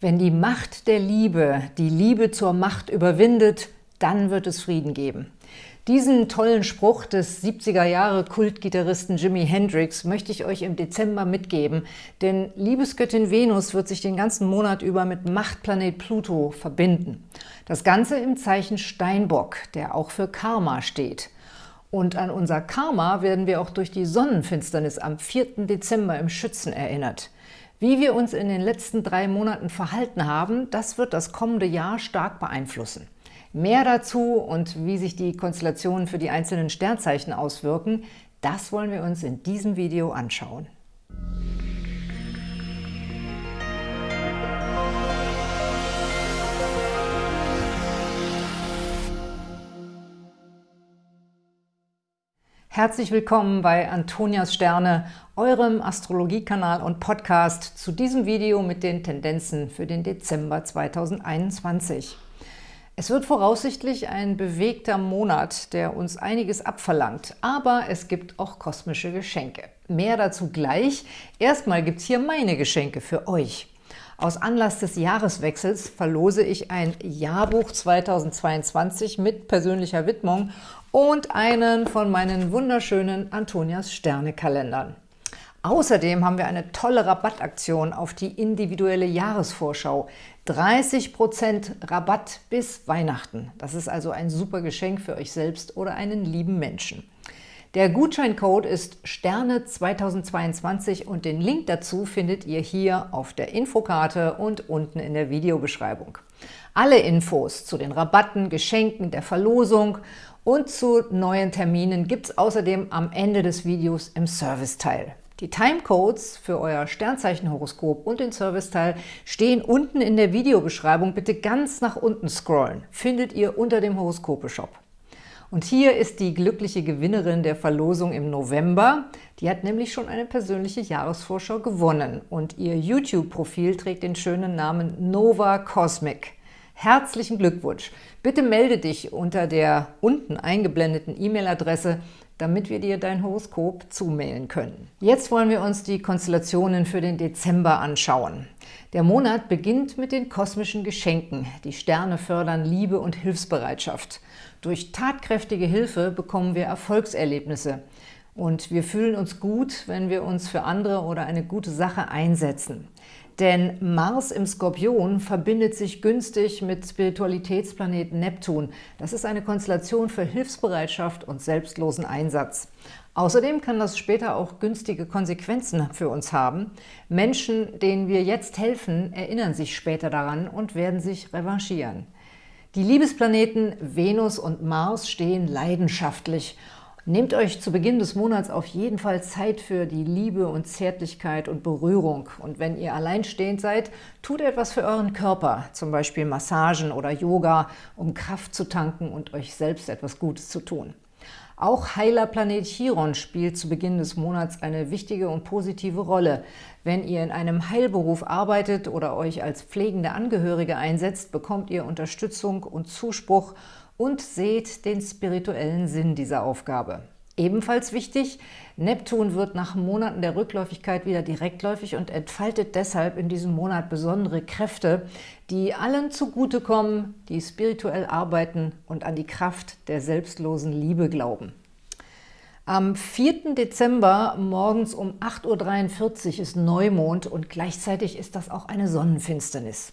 Wenn die Macht der Liebe die Liebe zur Macht überwindet, dann wird es Frieden geben. Diesen tollen Spruch des 70er-Jahre-Kultgitarristen Jimi Hendrix möchte ich euch im Dezember mitgeben, denn Liebesgöttin Venus wird sich den ganzen Monat über mit Machtplanet Pluto verbinden. Das Ganze im Zeichen Steinbock, der auch für Karma steht. Und an unser Karma werden wir auch durch die Sonnenfinsternis am 4. Dezember im Schützen erinnert. Wie wir uns in den letzten drei Monaten verhalten haben, das wird das kommende Jahr stark beeinflussen. Mehr dazu und wie sich die Konstellationen für die einzelnen Sternzeichen auswirken, das wollen wir uns in diesem Video anschauen. Herzlich willkommen bei Antonias Sterne, eurem Astrologiekanal und Podcast zu diesem Video mit den Tendenzen für den Dezember 2021. Es wird voraussichtlich ein bewegter Monat, der uns einiges abverlangt, aber es gibt auch kosmische Geschenke. Mehr dazu gleich. Erstmal gibt es hier meine Geschenke für euch. Aus Anlass des Jahreswechsels verlose ich ein Jahrbuch 2022 mit persönlicher Widmung und einen von meinen wunderschönen Antonias Sterne-Kalendern. Außerdem haben wir eine tolle Rabattaktion auf die individuelle Jahresvorschau. 30% Rabatt bis Weihnachten. Das ist also ein super Geschenk für euch selbst oder einen lieben Menschen. Der Gutscheincode ist Sterne 2022 und den Link dazu findet ihr hier auf der Infokarte und unten in der Videobeschreibung. Alle Infos zu den Rabatten, Geschenken, der Verlosung und zu neuen Terminen gibt es außerdem am Ende des Videos im Serviceteil. Die Timecodes für euer Sternzeichenhoroskop und den Serviceteil stehen unten in der Videobeschreibung. Bitte ganz nach unten scrollen. Findet ihr unter dem Horoskope-Shop. Und hier ist die glückliche Gewinnerin der Verlosung im November. Die hat nämlich schon eine persönliche Jahresvorschau gewonnen und ihr YouTube-Profil trägt den schönen Namen Nova Cosmic. Herzlichen Glückwunsch! Bitte melde dich unter der unten eingeblendeten E-Mail-Adresse, damit wir dir dein Horoskop zumailen können. Jetzt wollen wir uns die Konstellationen für den Dezember anschauen. Der Monat beginnt mit den kosmischen Geschenken. Die Sterne fördern Liebe und Hilfsbereitschaft. Durch tatkräftige Hilfe bekommen wir Erfolgserlebnisse. Und wir fühlen uns gut, wenn wir uns für andere oder eine gute Sache einsetzen. Denn Mars im Skorpion verbindet sich günstig mit Spiritualitätsplaneten Neptun. Das ist eine Konstellation für Hilfsbereitschaft und selbstlosen Einsatz. Außerdem kann das später auch günstige Konsequenzen für uns haben. Menschen, denen wir jetzt helfen, erinnern sich später daran und werden sich revanchieren. Die Liebesplaneten Venus und Mars stehen leidenschaftlich Nehmt euch zu Beginn des Monats auf jeden Fall Zeit für die Liebe und Zärtlichkeit und Berührung. Und wenn ihr alleinstehend seid, tut etwas für euren Körper, zum Beispiel Massagen oder Yoga, um Kraft zu tanken und euch selbst etwas Gutes zu tun. Auch heiler Planet Chiron spielt zu Beginn des Monats eine wichtige und positive Rolle. Wenn ihr in einem Heilberuf arbeitet oder euch als pflegende Angehörige einsetzt, bekommt ihr Unterstützung und Zuspruch und seht den spirituellen Sinn dieser Aufgabe. Ebenfalls wichtig, Neptun wird nach Monaten der Rückläufigkeit wieder direktläufig und entfaltet deshalb in diesem Monat besondere Kräfte, die allen zugutekommen, die spirituell arbeiten und an die Kraft der selbstlosen Liebe glauben. Am 4. Dezember morgens um 8.43 Uhr ist Neumond und gleichzeitig ist das auch eine Sonnenfinsternis.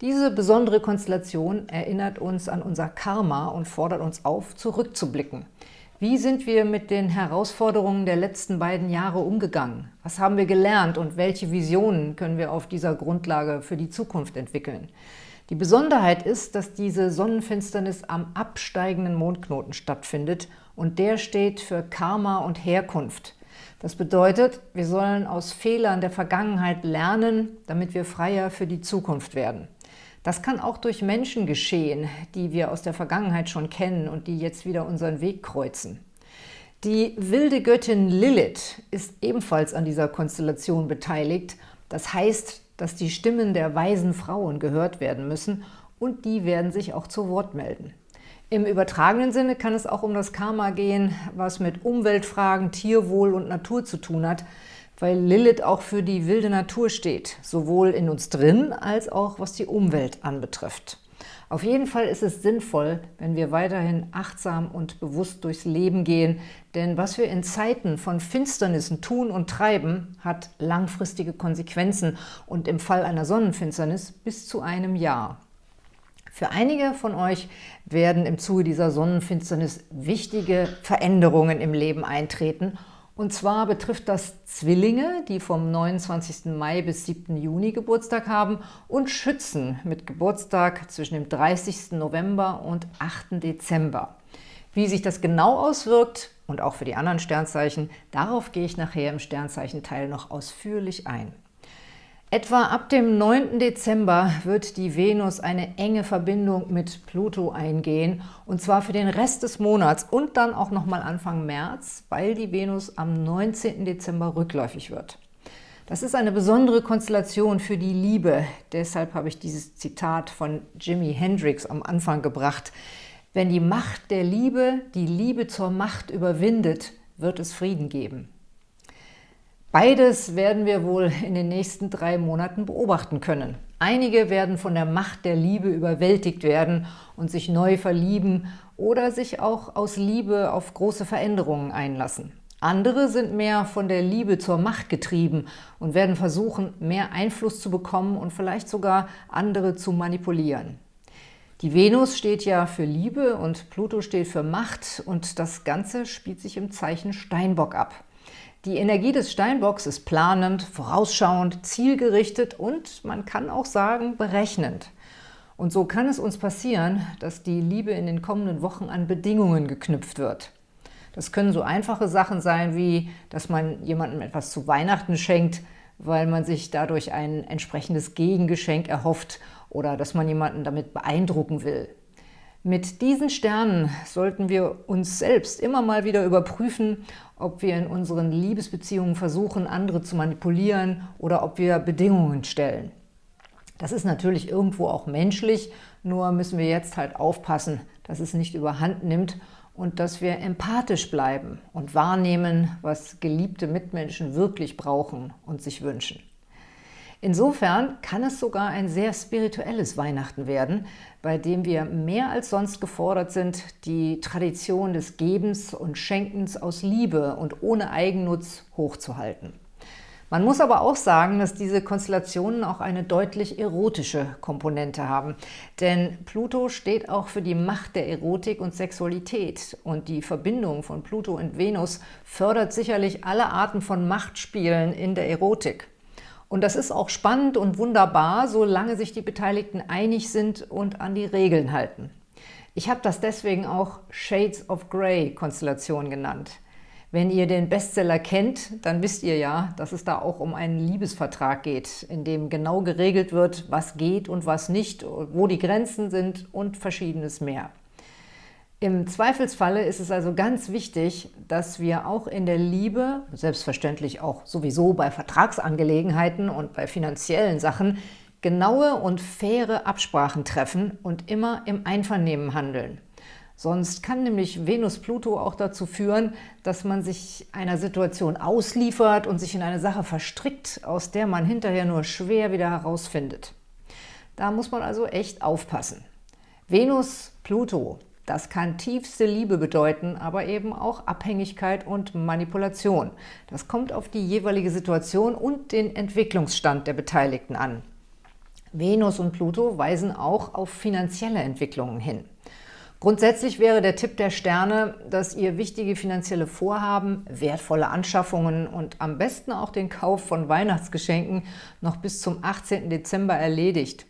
Diese besondere Konstellation erinnert uns an unser Karma und fordert uns auf, zurückzublicken. Wie sind wir mit den Herausforderungen der letzten beiden Jahre umgegangen? Was haben wir gelernt und welche Visionen können wir auf dieser Grundlage für die Zukunft entwickeln? Die Besonderheit ist, dass diese Sonnenfinsternis am absteigenden Mondknoten stattfindet und der steht für Karma und Herkunft. Das bedeutet, wir sollen aus Fehlern der Vergangenheit lernen, damit wir freier für die Zukunft werden. Das kann auch durch Menschen geschehen, die wir aus der Vergangenheit schon kennen und die jetzt wieder unseren Weg kreuzen. Die wilde Göttin Lilith ist ebenfalls an dieser Konstellation beteiligt. Das heißt, dass die Stimmen der weisen Frauen gehört werden müssen und die werden sich auch zu Wort melden. Im übertragenen Sinne kann es auch um das Karma gehen, was mit Umweltfragen, Tierwohl und Natur zu tun hat, weil Lilith auch für die wilde Natur steht, sowohl in uns drin als auch was die Umwelt anbetrifft. Auf jeden Fall ist es sinnvoll, wenn wir weiterhin achtsam und bewusst durchs Leben gehen, denn was wir in Zeiten von Finsternissen tun und treiben, hat langfristige Konsequenzen und im Fall einer Sonnenfinsternis bis zu einem Jahr. Für einige von euch werden im Zuge dieser Sonnenfinsternis wichtige Veränderungen im Leben eintreten und zwar betrifft das Zwillinge, die vom 29. Mai bis 7. Juni Geburtstag haben und Schützen mit Geburtstag zwischen dem 30. November und 8. Dezember. Wie sich das genau auswirkt und auch für die anderen Sternzeichen, darauf gehe ich nachher im Sternzeichenteil noch ausführlich ein. Etwa ab dem 9. Dezember wird die Venus eine enge Verbindung mit Pluto eingehen, und zwar für den Rest des Monats und dann auch nochmal Anfang März, weil die Venus am 19. Dezember rückläufig wird. Das ist eine besondere Konstellation für die Liebe, deshalb habe ich dieses Zitat von Jimi Hendrix am Anfang gebracht. Wenn die Macht der Liebe die Liebe zur Macht überwindet, wird es Frieden geben. Beides werden wir wohl in den nächsten drei Monaten beobachten können. Einige werden von der Macht der Liebe überwältigt werden und sich neu verlieben oder sich auch aus Liebe auf große Veränderungen einlassen. Andere sind mehr von der Liebe zur Macht getrieben und werden versuchen, mehr Einfluss zu bekommen und vielleicht sogar andere zu manipulieren. Die Venus steht ja für Liebe und Pluto steht für Macht und das Ganze spielt sich im Zeichen Steinbock ab. Die Energie des Steinbocks ist planend, vorausschauend, zielgerichtet und man kann auch sagen berechnend. Und so kann es uns passieren, dass die Liebe in den kommenden Wochen an Bedingungen geknüpft wird. Das können so einfache Sachen sein, wie dass man jemandem etwas zu Weihnachten schenkt, weil man sich dadurch ein entsprechendes Gegengeschenk erhofft oder dass man jemanden damit beeindrucken will. Mit diesen Sternen sollten wir uns selbst immer mal wieder überprüfen, ob wir in unseren Liebesbeziehungen versuchen, andere zu manipulieren oder ob wir Bedingungen stellen. Das ist natürlich irgendwo auch menschlich, nur müssen wir jetzt halt aufpassen, dass es nicht überhand nimmt und dass wir empathisch bleiben und wahrnehmen, was geliebte Mitmenschen wirklich brauchen und sich wünschen. Insofern kann es sogar ein sehr spirituelles Weihnachten werden, bei dem wir mehr als sonst gefordert sind, die Tradition des Gebens und Schenkens aus Liebe und ohne Eigennutz hochzuhalten. Man muss aber auch sagen, dass diese Konstellationen auch eine deutlich erotische Komponente haben. Denn Pluto steht auch für die Macht der Erotik und Sexualität. Und die Verbindung von Pluto und Venus fördert sicherlich alle Arten von Machtspielen in der Erotik. Und das ist auch spannend und wunderbar, solange sich die Beteiligten einig sind und an die Regeln halten. Ich habe das deswegen auch Shades of Grey Konstellation genannt. Wenn ihr den Bestseller kennt, dann wisst ihr ja, dass es da auch um einen Liebesvertrag geht, in dem genau geregelt wird, was geht und was nicht, wo die Grenzen sind und verschiedenes mehr. Im Zweifelsfalle ist es also ganz wichtig, dass wir auch in der Liebe, selbstverständlich auch sowieso bei Vertragsangelegenheiten und bei finanziellen Sachen, genaue und faire Absprachen treffen und immer im Einvernehmen handeln. Sonst kann nämlich Venus-Pluto auch dazu führen, dass man sich einer Situation ausliefert und sich in eine Sache verstrickt, aus der man hinterher nur schwer wieder herausfindet. Da muss man also echt aufpassen. Venus-Pluto das kann tiefste Liebe bedeuten, aber eben auch Abhängigkeit und Manipulation. Das kommt auf die jeweilige Situation und den Entwicklungsstand der Beteiligten an. Venus und Pluto weisen auch auf finanzielle Entwicklungen hin. Grundsätzlich wäre der Tipp der Sterne, dass ihr wichtige finanzielle Vorhaben, wertvolle Anschaffungen und am besten auch den Kauf von Weihnachtsgeschenken noch bis zum 18. Dezember erledigt.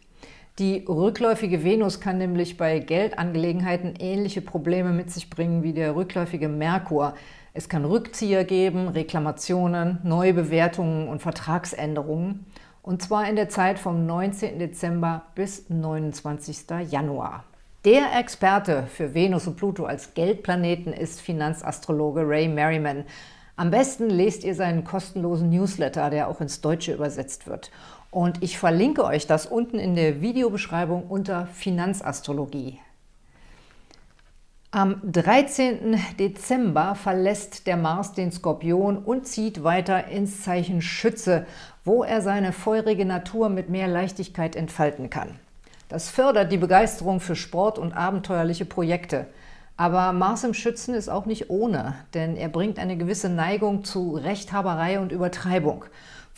Die rückläufige Venus kann nämlich bei Geldangelegenheiten ähnliche Probleme mit sich bringen wie der rückläufige Merkur. Es kann Rückzieher geben, Reklamationen, Neubewertungen und Vertragsänderungen. Und zwar in der Zeit vom 19. Dezember bis 29. Januar. Der Experte für Venus und Pluto als Geldplaneten ist Finanzastrologe Ray Merriman. Am besten lest ihr seinen kostenlosen Newsletter, der auch ins Deutsche übersetzt wird. Und ich verlinke euch das unten in der Videobeschreibung unter Finanzastrologie. Am 13. Dezember verlässt der Mars den Skorpion und zieht weiter ins Zeichen Schütze, wo er seine feurige Natur mit mehr Leichtigkeit entfalten kann. Das fördert die Begeisterung für Sport und abenteuerliche Projekte. Aber Mars im Schützen ist auch nicht ohne, denn er bringt eine gewisse Neigung zu Rechthaberei und Übertreibung.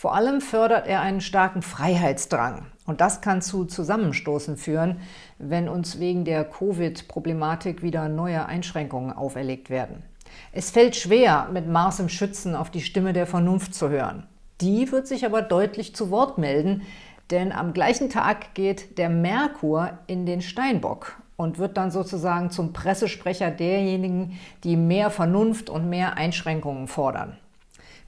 Vor allem fördert er einen starken Freiheitsdrang. Und das kann zu Zusammenstoßen führen, wenn uns wegen der Covid-Problematik wieder neue Einschränkungen auferlegt werden. Es fällt schwer, mit Mars im Schützen auf die Stimme der Vernunft zu hören. Die wird sich aber deutlich zu Wort melden, denn am gleichen Tag geht der Merkur in den Steinbock und wird dann sozusagen zum Pressesprecher derjenigen, die mehr Vernunft und mehr Einschränkungen fordern.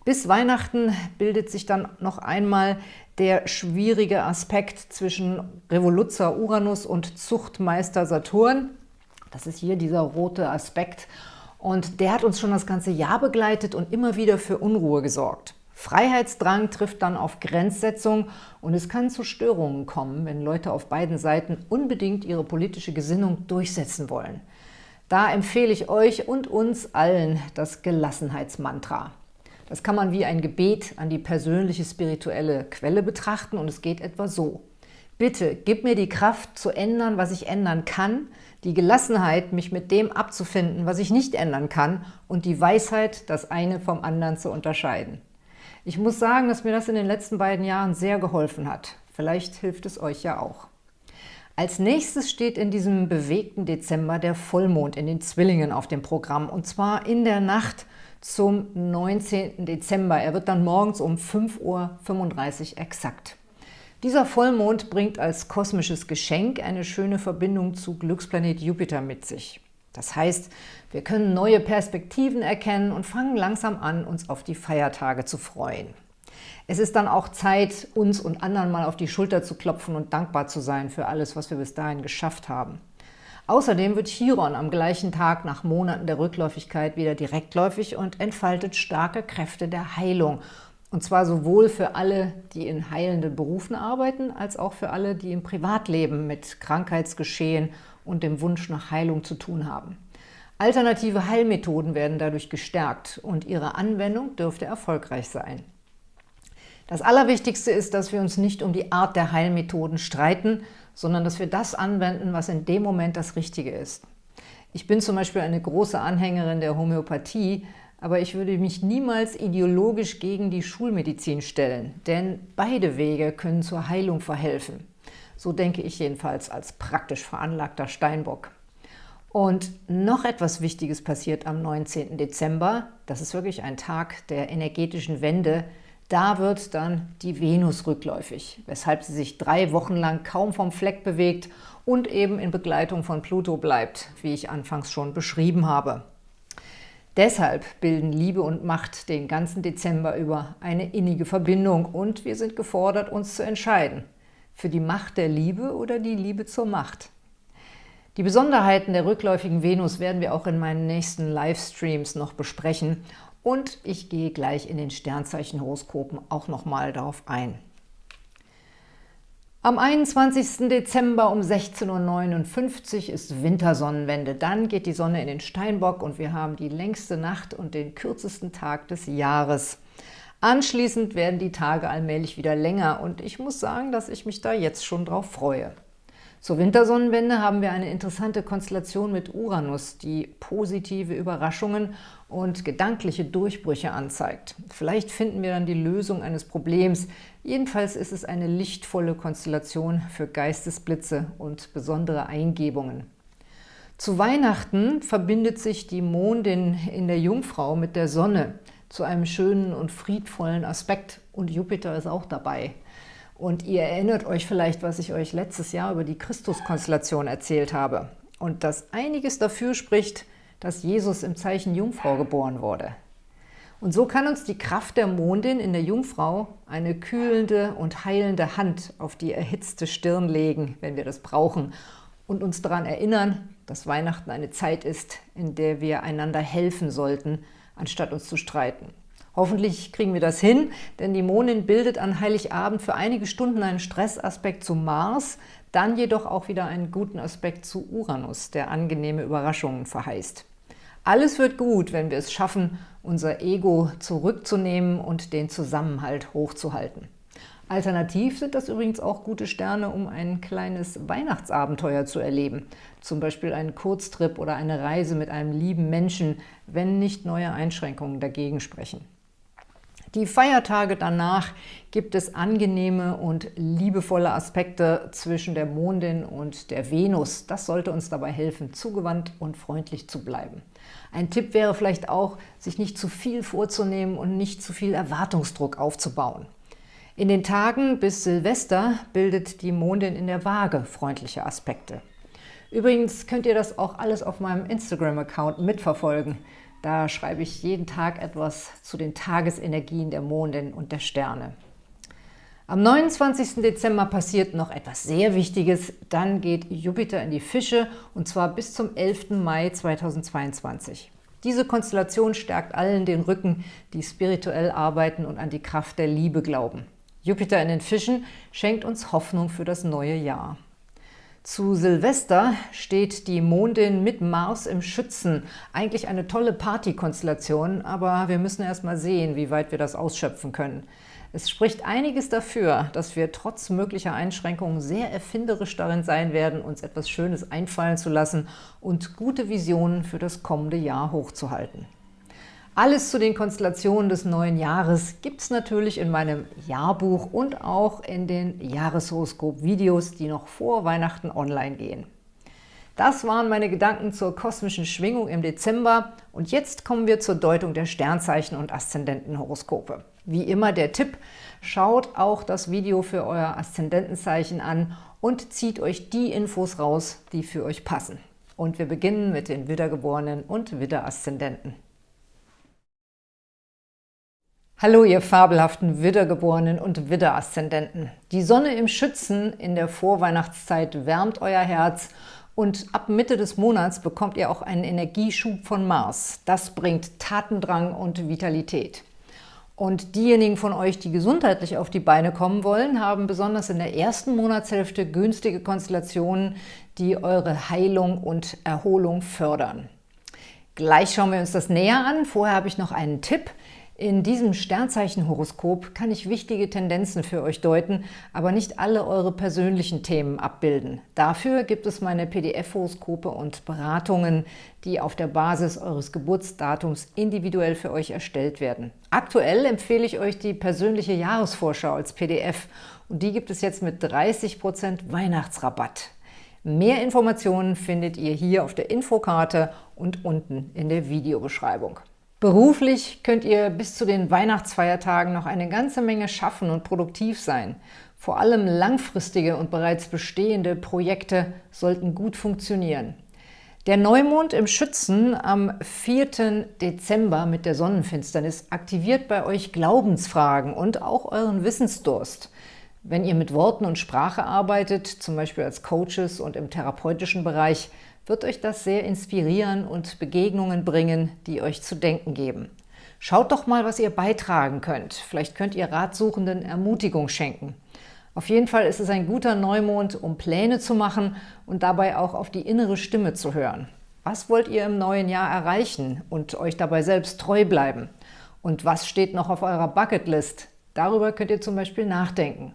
Bis Weihnachten bildet sich dann noch einmal der schwierige Aspekt zwischen Revoluzzer Uranus und Zuchtmeister Saturn. Das ist hier dieser rote Aspekt. Und der hat uns schon das ganze Jahr begleitet und immer wieder für Unruhe gesorgt. Freiheitsdrang trifft dann auf Grenzsetzung und es kann zu Störungen kommen, wenn Leute auf beiden Seiten unbedingt ihre politische Gesinnung durchsetzen wollen. Da empfehle ich euch und uns allen das Gelassenheitsmantra. Das kann man wie ein Gebet an die persönliche spirituelle Quelle betrachten und es geht etwa so. Bitte, gib mir die Kraft zu ändern, was ich ändern kann, die Gelassenheit, mich mit dem abzufinden, was ich nicht ändern kann und die Weisheit, das eine vom anderen zu unterscheiden. Ich muss sagen, dass mir das in den letzten beiden Jahren sehr geholfen hat. Vielleicht hilft es euch ja auch. Als nächstes steht in diesem bewegten Dezember der Vollmond in den Zwillingen auf dem Programm, und zwar in der Nacht zum 19. Dezember. Er wird dann morgens um 5.35 Uhr exakt. Dieser Vollmond bringt als kosmisches Geschenk eine schöne Verbindung zu Glücksplanet Jupiter mit sich. Das heißt, wir können neue Perspektiven erkennen und fangen langsam an, uns auf die Feiertage zu freuen. Es ist dann auch Zeit, uns und anderen mal auf die Schulter zu klopfen und dankbar zu sein für alles, was wir bis dahin geschafft haben. Außerdem wird Chiron am gleichen Tag nach Monaten der Rückläufigkeit wieder direktläufig und entfaltet starke Kräfte der Heilung. Und zwar sowohl für alle, die in heilenden Berufen arbeiten, als auch für alle, die im Privatleben mit Krankheitsgeschehen und dem Wunsch nach Heilung zu tun haben. Alternative Heilmethoden werden dadurch gestärkt und ihre Anwendung dürfte erfolgreich sein. Das Allerwichtigste ist, dass wir uns nicht um die Art der Heilmethoden streiten, sondern dass wir das anwenden, was in dem Moment das Richtige ist. Ich bin zum Beispiel eine große Anhängerin der Homöopathie, aber ich würde mich niemals ideologisch gegen die Schulmedizin stellen, denn beide Wege können zur Heilung verhelfen. So denke ich jedenfalls als praktisch veranlagter Steinbock. Und noch etwas Wichtiges passiert am 19. Dezember. Das ist wirklich ein Tag der energetischen Wende, da wird dann die Venus rückläufig, weshalb sie sich drei Wochen lang kaum vom Fleck bewegt und eben in Begleitung von Pluto bleibt, wie ich anfangs schon beschrieben habe. Deshalb bilden Liebe und Macht den ganzen Dezember über eine innige Verbindung und wir sind gefordert, uns zu entscheiden. Für die Macht der Liebe oder die Liebe zur Macht? Die Besonderheiten der rückläufigen Venus werden wir auch in meinen nächsten Livestreams noch besprechen und ich gehe gleich in den Sternzeichenhoroskopen auch nochmal darauf ein. Am 21. Dezember um 16.59 Uhr ist Wintersonnenwende. Dann geht die Sonne in den Steinbock und wir haben die längste Nacht und den kürzesten Tag des Jahres. Anschließend werden die Tage allmählich wieder länger und ich muss sagen, dass ich mich da jetzt schon drauf freue. Zur Wintersonnenwende haben wir eine interessante Konstellation mit Uranus, die positive Überraschungen und gedankliche Durchbrüche anzeigt. Vielleicht finden wir dann die Lösung eines Problems. Jedenfalls ist es eine lichtvolle Konstellation für Geistesblitze und besondere Eingebungen. Zu Weihnachten verbindet sich die Mondin in der Jungfrau mit der Sonne zu einem schönen und friedvollen Aspekt und Jupiter ist auch dabei. Und ihr erinnert euch vielleicht, was ich euch letztes Jahr über die Christuskonstellation erzählt habe. Und dass einiges dafür spricht, dass Jesus im Zeichen Jungfrau geboren wurde. Und so kann uns die Kraft der Mondin in der Jungfrau eine kühlende und heilende Hand auf die erhitzte Stirn legen, wenn wir das brauchen, und uns daran erinnern, dass Weihnachten eine Zeit ist, in der wir einander helfen sollten, anstatt uns zu streiten. Hoffentlich kriegen wir das hin, denn die Mondin bildet an Heiligabend für einige Stunden einen Stressaspekt zu Mars, dann jedoch auch wieder einen guten Aspekt zu Uranus, der angenehme Überraschungen verheißt. Alles wird gut, wenn wir es schaffen, unser Ego zurückzunehmen und den Zusammenhalt hochzuhalten. Alternativ sind das übrigens auch gute Sterne, um ein kleines Weihnachtsabenteuer zu erleben. Zum Beispiel einen Kurztrip oder eine Reise mit einem lieben Menschen, wenn nicht neue Einschränkungen dagegen sprechen. Die Feiertage danach gibt es angenehme und liebevolle Aspekte zwischen der Mondin und der Venus. Das sollte uns dabei helfen, zugewandt und freundlich zu bleiben. Ein Tipp wäre vielleicht auch, sich nicht zu viel vorzunehmen und nicht zu viel Erwartungsdruck aufzubauen. In den Tagen bis Silvester bildet die Mondin in der Waage freundliche Aspekte. Übrigens könnt ihr das auch alles auf meinem Instagram-Account mitverfolgen. Da schreibe ich jeden Tag etwas zu den Tagesenergien der Mondin und der Sterne. Am 29. Dezember passiert noch etwas sehr Wichtiges. Dann geht Jupiter in die Fische und zwar bis zum 11. Mai 2022. Diese Konstellation stärkt allen den Rücken, die spirituell arbeiten und an die Kraft der Liebe glauben. Jupiter in den Fischen schenkt uns Hoffnung für das neue Jahr. Zu Silvester steht die Mondin mit Mars im Schützen. Eigentlich eine tolle Partykonstellation, aber wir müssen erst mal sehen, wie weit wir das ausschöpfen können. Es spricht einiges dafür, dass wir trotz möglicher Einschränkungen sehr erfinderisch darin sein werden, uns etwas Schönes einfallen zu lassen und gute Visionen für das kommende Jahr hochzuhalten. Alles zu den Konstellationen des neuen Jahres gibt es natürlich in meinem Jahrbuch und auch in den Jahreshoroskop-Videos, die noch vor Weihnachten online gehen. Das waren meine Gedanken zur kosmischen Schwingung im Dezember und jetzt kommen wir zur Deutung der Sternzeichen und Aszendentenhoroskope. Wie immer der Tipp, schaut auch das Video für euer Aszendentenzeichen an und zieht euch die Infos raus, die für euch passen. Und wir beginnen mit den Widdergeborenen und Widderaszendenten. Hallo, ihr fabelhaften Widdergeborenen und Widderaszendenten. Die Sonne im Schützen in der Vorweihnachtszeit wärmt euer Herz und ab Mitte des Monats bekommt ihr auch einen Energieschub von Mars. Das bringt Tatendrang und Vitalität. Und diejenigen von euch, die gesundheitlich auf die Beine kommen wollen, haben besonders in der ersten Monatshälfte günstige Konstellationen, die eure Heilung und Erholung fördern. Gleich schauen wir uns das näher an. Vorher habe ich noch einen Tipp – in diesem Sternzeichenhoroskop kann ich wichtige Tendenzen für euch deuten, aber nicht alle eure persönlichen Themen abbilden. Dafür gibt es meine PDF-Horoskope und Beratungen, die auf der Basis eures Geburtsdatums individuell für euch erstellt werden. Aktuell empfehle ich euch die persönliche Jahresvorschau als PDF und die gibt es jetzt mit 30% Weihnachtsrabatt. Mehr Informationen findet ihr hier auf der Infokarte und unten in der Videobeschreibung. Beruflich könnt ihr bis zu den Weihnachtsfeiertagen noch eine ganze Menge schaffen und produktiv sein. Vor allem langfristige und bereits bestehende Projekte sollten gut funktionieren. Der Neumond im Schützen am 4. Dezember mit der Sonnenfinsternis aktiviert bei euch Glaubensfragen und auch euren Wissensdurst. Wenn ihr mit Worten und Sprache arbeitet, zum Beispiel als Coaches und im therapeutischen Bereich, wird euch das sehr inspirieren und Begegnungen bringen, die euch zu denken geben. Schaut doch mal, was ihr beitragen könnt. Vielleicht könnt ihr Ratsuchenden Ermutigung schenken. Auf jeden Fall ist es ein guter Neumond, um Pläne zu machen und dabei auch auf die innere Stimme zu hören. Was wollt ihr im neuen Jahr erreichen und euch dabei selbst treu bleiben? Und was steht noch auf eurer Bucketlist? Darüber könnt ihr zum Beispiel nachdenken.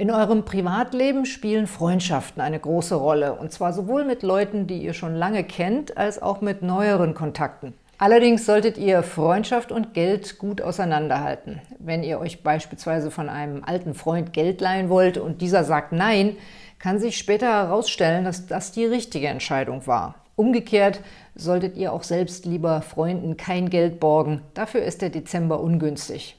In eurem Privatleben spielen Freundschaften eine große Rolle, und zwar sowohl mit Leuten, die ihr schon lange kennt, als auch mit neueren Kontakten. Allerdings solltet ihr Freundschaft und Geld gut auseinanderhalten. Wenn ihr euch beispielsweise von einem alten Freund Geld leihen wollt und dieser sagt Nein, kann sich später herausstellen, dass das die richtige Entscheidung war. Umgekehrt solltet ihr auch selbst lieber Freunden kein Geld borgen, dafür ist der Dezember ungünstig.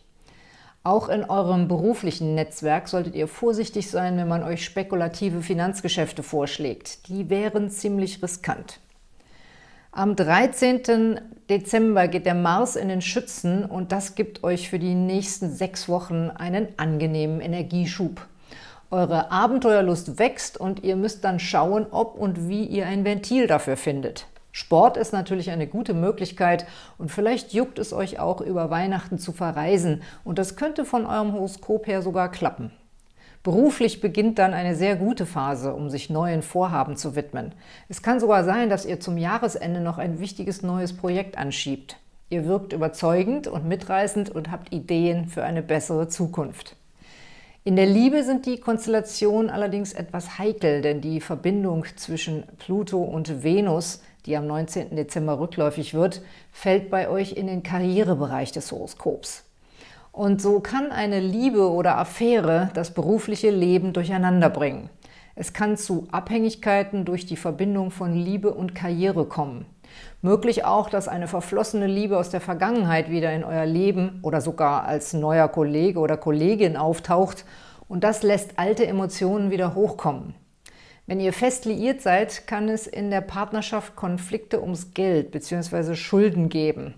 Auch in eurem beruflichen Netzwerk solltet ihr vorsichtig sein, wenn man euch spekulative Finanzgeschäfte vorschlägt. Die wären ziemlich riskant. Am 13. Dezember geht der Mars in den Schützen und das gibt euch für die nächsten sechs Wochen einen angenehmen Energieschub. Eure Abenteuerlust wächst und ihr müsst dann schauen, ob und wie ihr ein Ventil dafür findet. Sport ist natürlich eine gute Möglichkeit und vielleicht juckt es euch auch, über Weihnachten zu verreisen und das könnte von eurem Horoskop her sogar klappen. Beruflich beginnt dann eine sehr gute Phase, um sich neuen Vorhaben zu widmen. Es kann sogar sein, dass ihr zum Jahresende noch ein wichtiges neues Projekt anschiebt. Ihr wirkt überzeugend und mitreißend und habt Ideen für eine bessere Zukunft. In der Liebe sind die Konstellationen allerdings etwas heikel, denn die Verbindung zwischen Pluto und Venus, die am 19. Dezember rückläufig wird, fällt bei euch in den Karrierebereich des Horoskops. Und so kann eine Liebe oder Affäre das berufliche Leben durcheinander bringen. Es kann zu Abhängigkeiten durch die Verbindung von Liebe und Karriere kommen. Möglich auch, dass eine verflossene Liebe aus der Vergangenheit wieder in euer Leben oder sogar als neuer Kollege oder Kollegin auftaucht und das lässt alte Emotionen wieder hochkommen. Wenn ihr fest liiert seid, kann es in der Partnerschaft Konflikte ums Geld bzw. Schulden geben.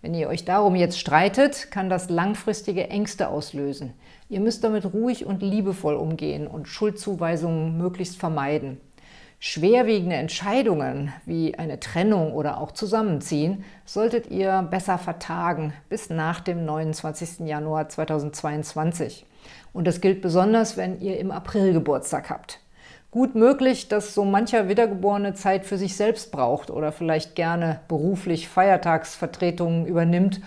Wenn ihr euch darum jetzt streitet, kann das langfristige Ängste auslösen. Ihr müsst damit ruhig und liebevoll umgehen und Schuldzuweisungen möglichst vermeiden. Schwerwiegende Entscheidungen wie eine Trennung oder auch Zusammenziehen solltet ihr besser vertagen bis nach dem 29. Januar 2022. Und das gilt besonders, wenn ihr im April Geburtstag habt. Gut möglich, dass so mancher Wiedergeborene Zeit für sich selbst braucht oder vielleicht gerne beruflich Feiertagsvertretungen übernimmt,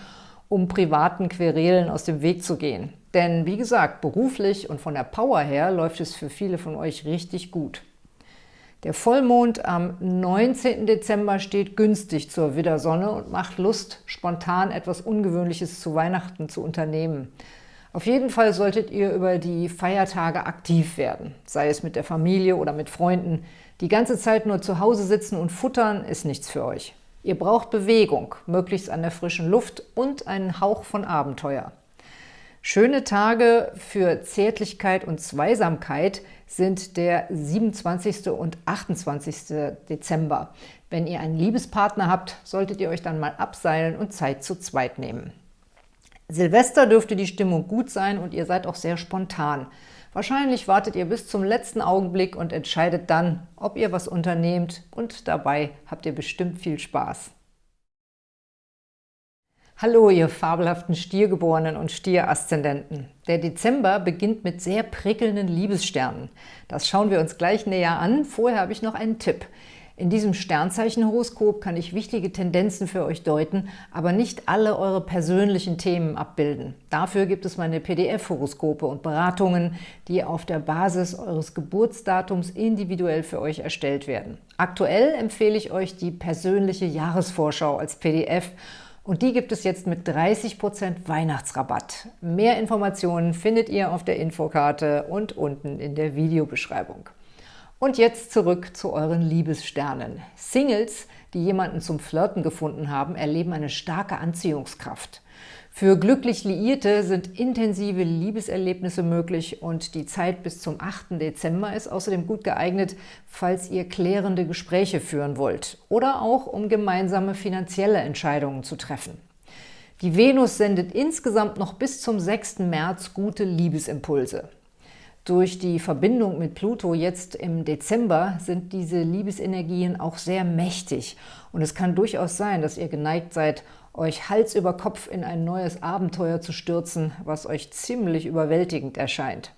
um privaten Querelen aus dem Weg zu gehen. Denn wie gesagt, beruflich und von der Power her läuft es für viele von euch richtig gut. Der Vollmond am 19. Dezember steht günstig zur Widdersonne und macht Lust, spontan etwas Ungewöhnliches zu Weihnachten zu unternehmen. Auf jeden Fall solltet ihr über die Feiertage aktiv werden, sei es mit der Familie oder mit Freunden. Die ganze Zeit nur zu Hause sitzen und futtern ist nichts für euch. Ihr braucht Bewegung, möglichst an der frischen Luft und einen Hauch von Abenteuer. Schöne Tage für Zärtlichkeit und Zweisamkeit sind der 27. und 28. Dezember. Wenn ihr einen Liebespartner habt, solltet ihr euch dann mal abseilen und Zeit zu zweit nehmen. Silvester dürfte die Stimmung gut sein und ihr seid auch sehr spontan. Wahrscheinlich wartet ihr bis zum letzten Augenblick und entscheidet dann, ob ihr was unternehmt und dabei habt ihr bestimmt viel Spaß. Hallo, ihr fabelhaften Stiergeborenen und Stieraszendenten. Der Dezember beginnt mit sehr prickelnden Liebessternen. Das schauen wir uns gleich näher an. Vorher habe ich noch einen Tipp. In diesem Sternzeichenhoroskop kann ich wichtige Tendenzen für euch deuten, aber nicht alle eure persönlichen Themen abbilden. Dafür gibt es meine PDF-Horoskope und Beratungen, die auf der Basis eures Geburtsdatums individuell für euch erstellt werden. Aktuell empfehle ich euch die persönliche Jahresvorschau als PDF und die gibt es jetzt mit 30% Weihnachtsrabatt. Mehr Informationen findet ihr auf der Infokarte und unten in der Videobeschreibung. Und jetzt zurück zu euren Liebessternen. Singles, die jemanden zum Flirten gefunden haben, erleben eine starke Anziehungskraft. Für glücklich Liierte sind intensive Liebeserlebnisse möglich und die Zeit bis zum 8. Dezember ist außerdem gut geeignet, falls ihr klärende Gespräche führen wollt oder auch um gemeinsame finanzielle Entscheidungen zu treffen. Die Venus sendet insgesamt noch bis zum 6. März gute Liebesimpulse. Durch die Verbindung mit Pluto jetzt im Dezember sind diese Liebesenergien auch sehr mächtig. Und es kann durchaus sein, dass ihr geneigt seid, euch Hals über Kopf in ein neues Abenteuer zu stürzen, was euch ziemlich überwältigend erscheint.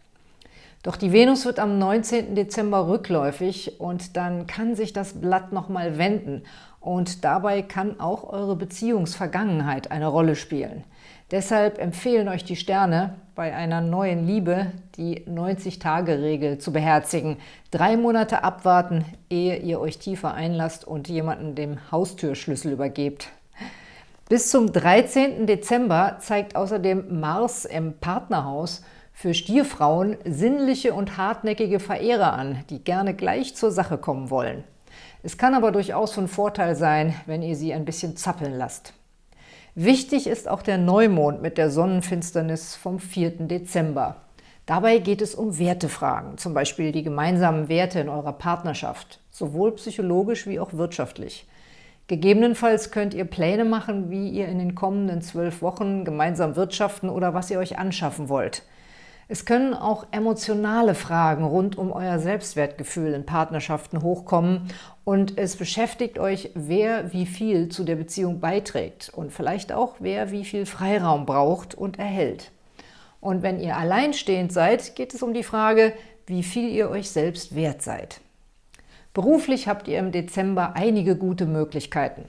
Doch die Venus wird am 19. Dezember rückläufig und dann kann sich das Blatt nochmal wenden und dabei kann auch eure Beziehungsvergangenheit eine Rolle spielen. Deshalb empfehlen euch die Sterne, bei einer neuen Liebe die 90-Tage-Regel zu beherzigen. Drei Monate abwarten, ehe ihr euch tiefer einlasst und jemanden dem Haustürschlüssel übergebt. Bis zum 13. Dezember zeigt außerdem Mars im Partnerhaus für Stierfrauen sinnliche und hartnäckige Verehrer an, die gerne gleich zur Sache kommen wollen. Es kann aber durchaus von Vorteil sein, wenn ihr sie ein bisschen zappeln lasst. Wichtig ist auch der Neumond mit der Sonnenfinsternis vom 4. Dezember. Dabei geht es um Wertefragen, zum Beispiel die gemeinsamen Werte in eurer Partnerschaft, sowohl psychologisch wie auch wirtschaftlich. Gegebenenfalls könnt ihr Pläne machen, wie ihr in den kommenden zwölf Wochen gemeinsam wirtschaften oder was ihr euch anschaffen wollt. Es können auch emotionale Fragen rund um euer Selbstwertgefühl in Partnerschaften hochkommen und es beschäftigt euch, wer wie viel zu der Beziehung beiträgt und vielleicht auch, wer wie viel Freiraum braucht und erhält. Und wenn ihr alleinstehend seid, geht es um die Frage, wie viel ihr euch selbst wert seid. Beruflich habt ihr im Dezember einige gute Möglichkeiten.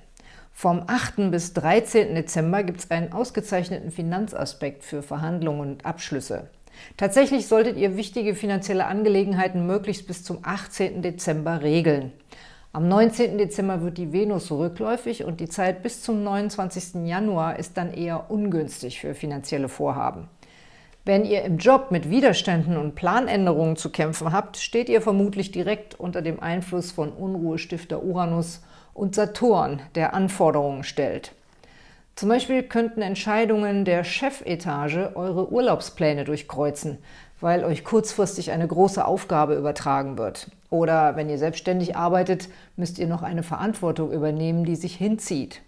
Vom 8. bis 13. Dezember gibt es einen ausgezeichneten Finanzaspekt für Verhandlungen und Abschlüsse. Tatsächlich solltet ihr wichtige finanzielle Angelegenheiten möglichst bis zum 18. Dezember regeln. Am 19. Dezember wird die Venus rückläufig und die Zeit bis zum 29. Januar ist dann eher ungünstig für finanzielle Vorhaben. Wenn ihr im Job mit Widerständen und Planänderungen zu kämpfen habt, steht ihr vermutlich direkt unter dem Einfluss von Unruhestifter Uranus und Saturn, der Anforderungen stellt. Zum Beispiel könnten Entscheidungen der Chefetage eure Urlaubspläne durchkreuzen, weil euch kurzfristig eine große Aufgabe übertragen wird. Oder wenn ihr selbstständig arbeitet, müsst ihr noch eine Verantwortung übernehmen, die sich hinzieht.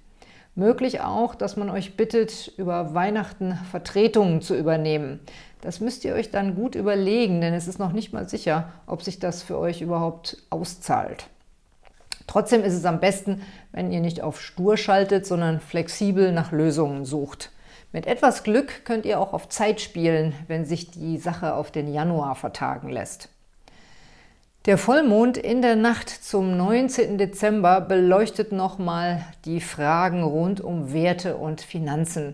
Möglich auch, dass man euch bittet, über Weihnachten Vertretungen zu übernehmen. Das müsst ihr euch dann gut überlegen, denn es ist noch nicht mal sicher, ob sich das für euch überhaupt auszahlt. Trotzdem ist es am besten, wenn ihr nicht auf stur schaltet, sondern flexibel nach Lösungen sucht. Mit etwas Glück könnt ihr auch auf Zeit spielen, wenn sich die Sache auf den Januar vertagen lässt. Der Vollmond in der Nacht zum 19. Dezember beleuchtet nochmal die Fragen rund um Werte und Finanzen.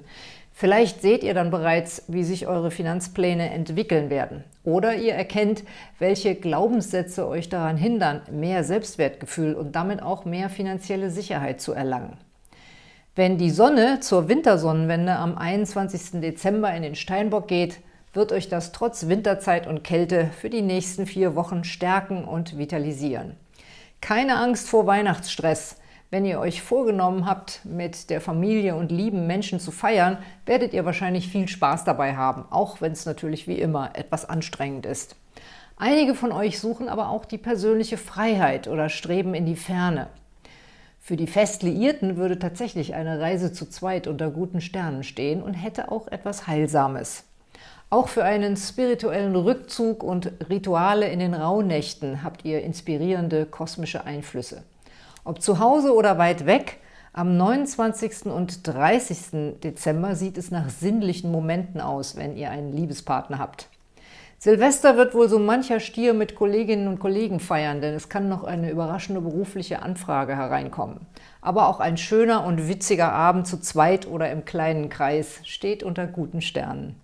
Vielleicht seht ihr dann bereits, wie sich eure Finanzpläne entwickeln werden. Oder ihr erkennt, welche Glaubenssätze euch daran hindern, mehr Selbstwertgefühl und damit auch mehr finanzielle Sicherheit zu erlangen. Wenn die Sonne zur Wintersonnenwende am 21. Dezember in den Steinbock geht, wird euch das trotz Winterzeit und Kälte für die nächsten vier Wochen stärken und vitalisieren. Keine Angst vor Weihnachtsstress. Wenn ihr euch vorgenommen habt, mit der Familie und lieben Menschen zu feiern, werdet ihr wahrscheinlich viel Spaß dabei haben, auch wenn es natürlich wie immer etwas anstrengend ist. Einige von euch suchen aber auch die persönliche Freiheit oder streben in die Ferne. Für die Festliierten würde tatsächlich eine Reise zu zweit unter guten Sternen stehen und hätte auch etwas Heilsames. Auch für einen spirituellen Rückzug und Rituale in den Rauhnächten habt ihr inspirierende kosmische Einflüsse. Ob zu Hause oder weit weg, am 29. und 30. Dezember sieht es nach sinnlichen Momenten aus, wenn ihr einen Liebespartner habt. Silvester wird wohl so mancher Stier mit Kolleginnen und Kollegen feiern, denn es kann noch eine überraschende berufliche Anfrage hereinkommen. Aber auch ein schöner und witziger Abend zu zweit oder im kleinen Kreis steht unter guten Sternen.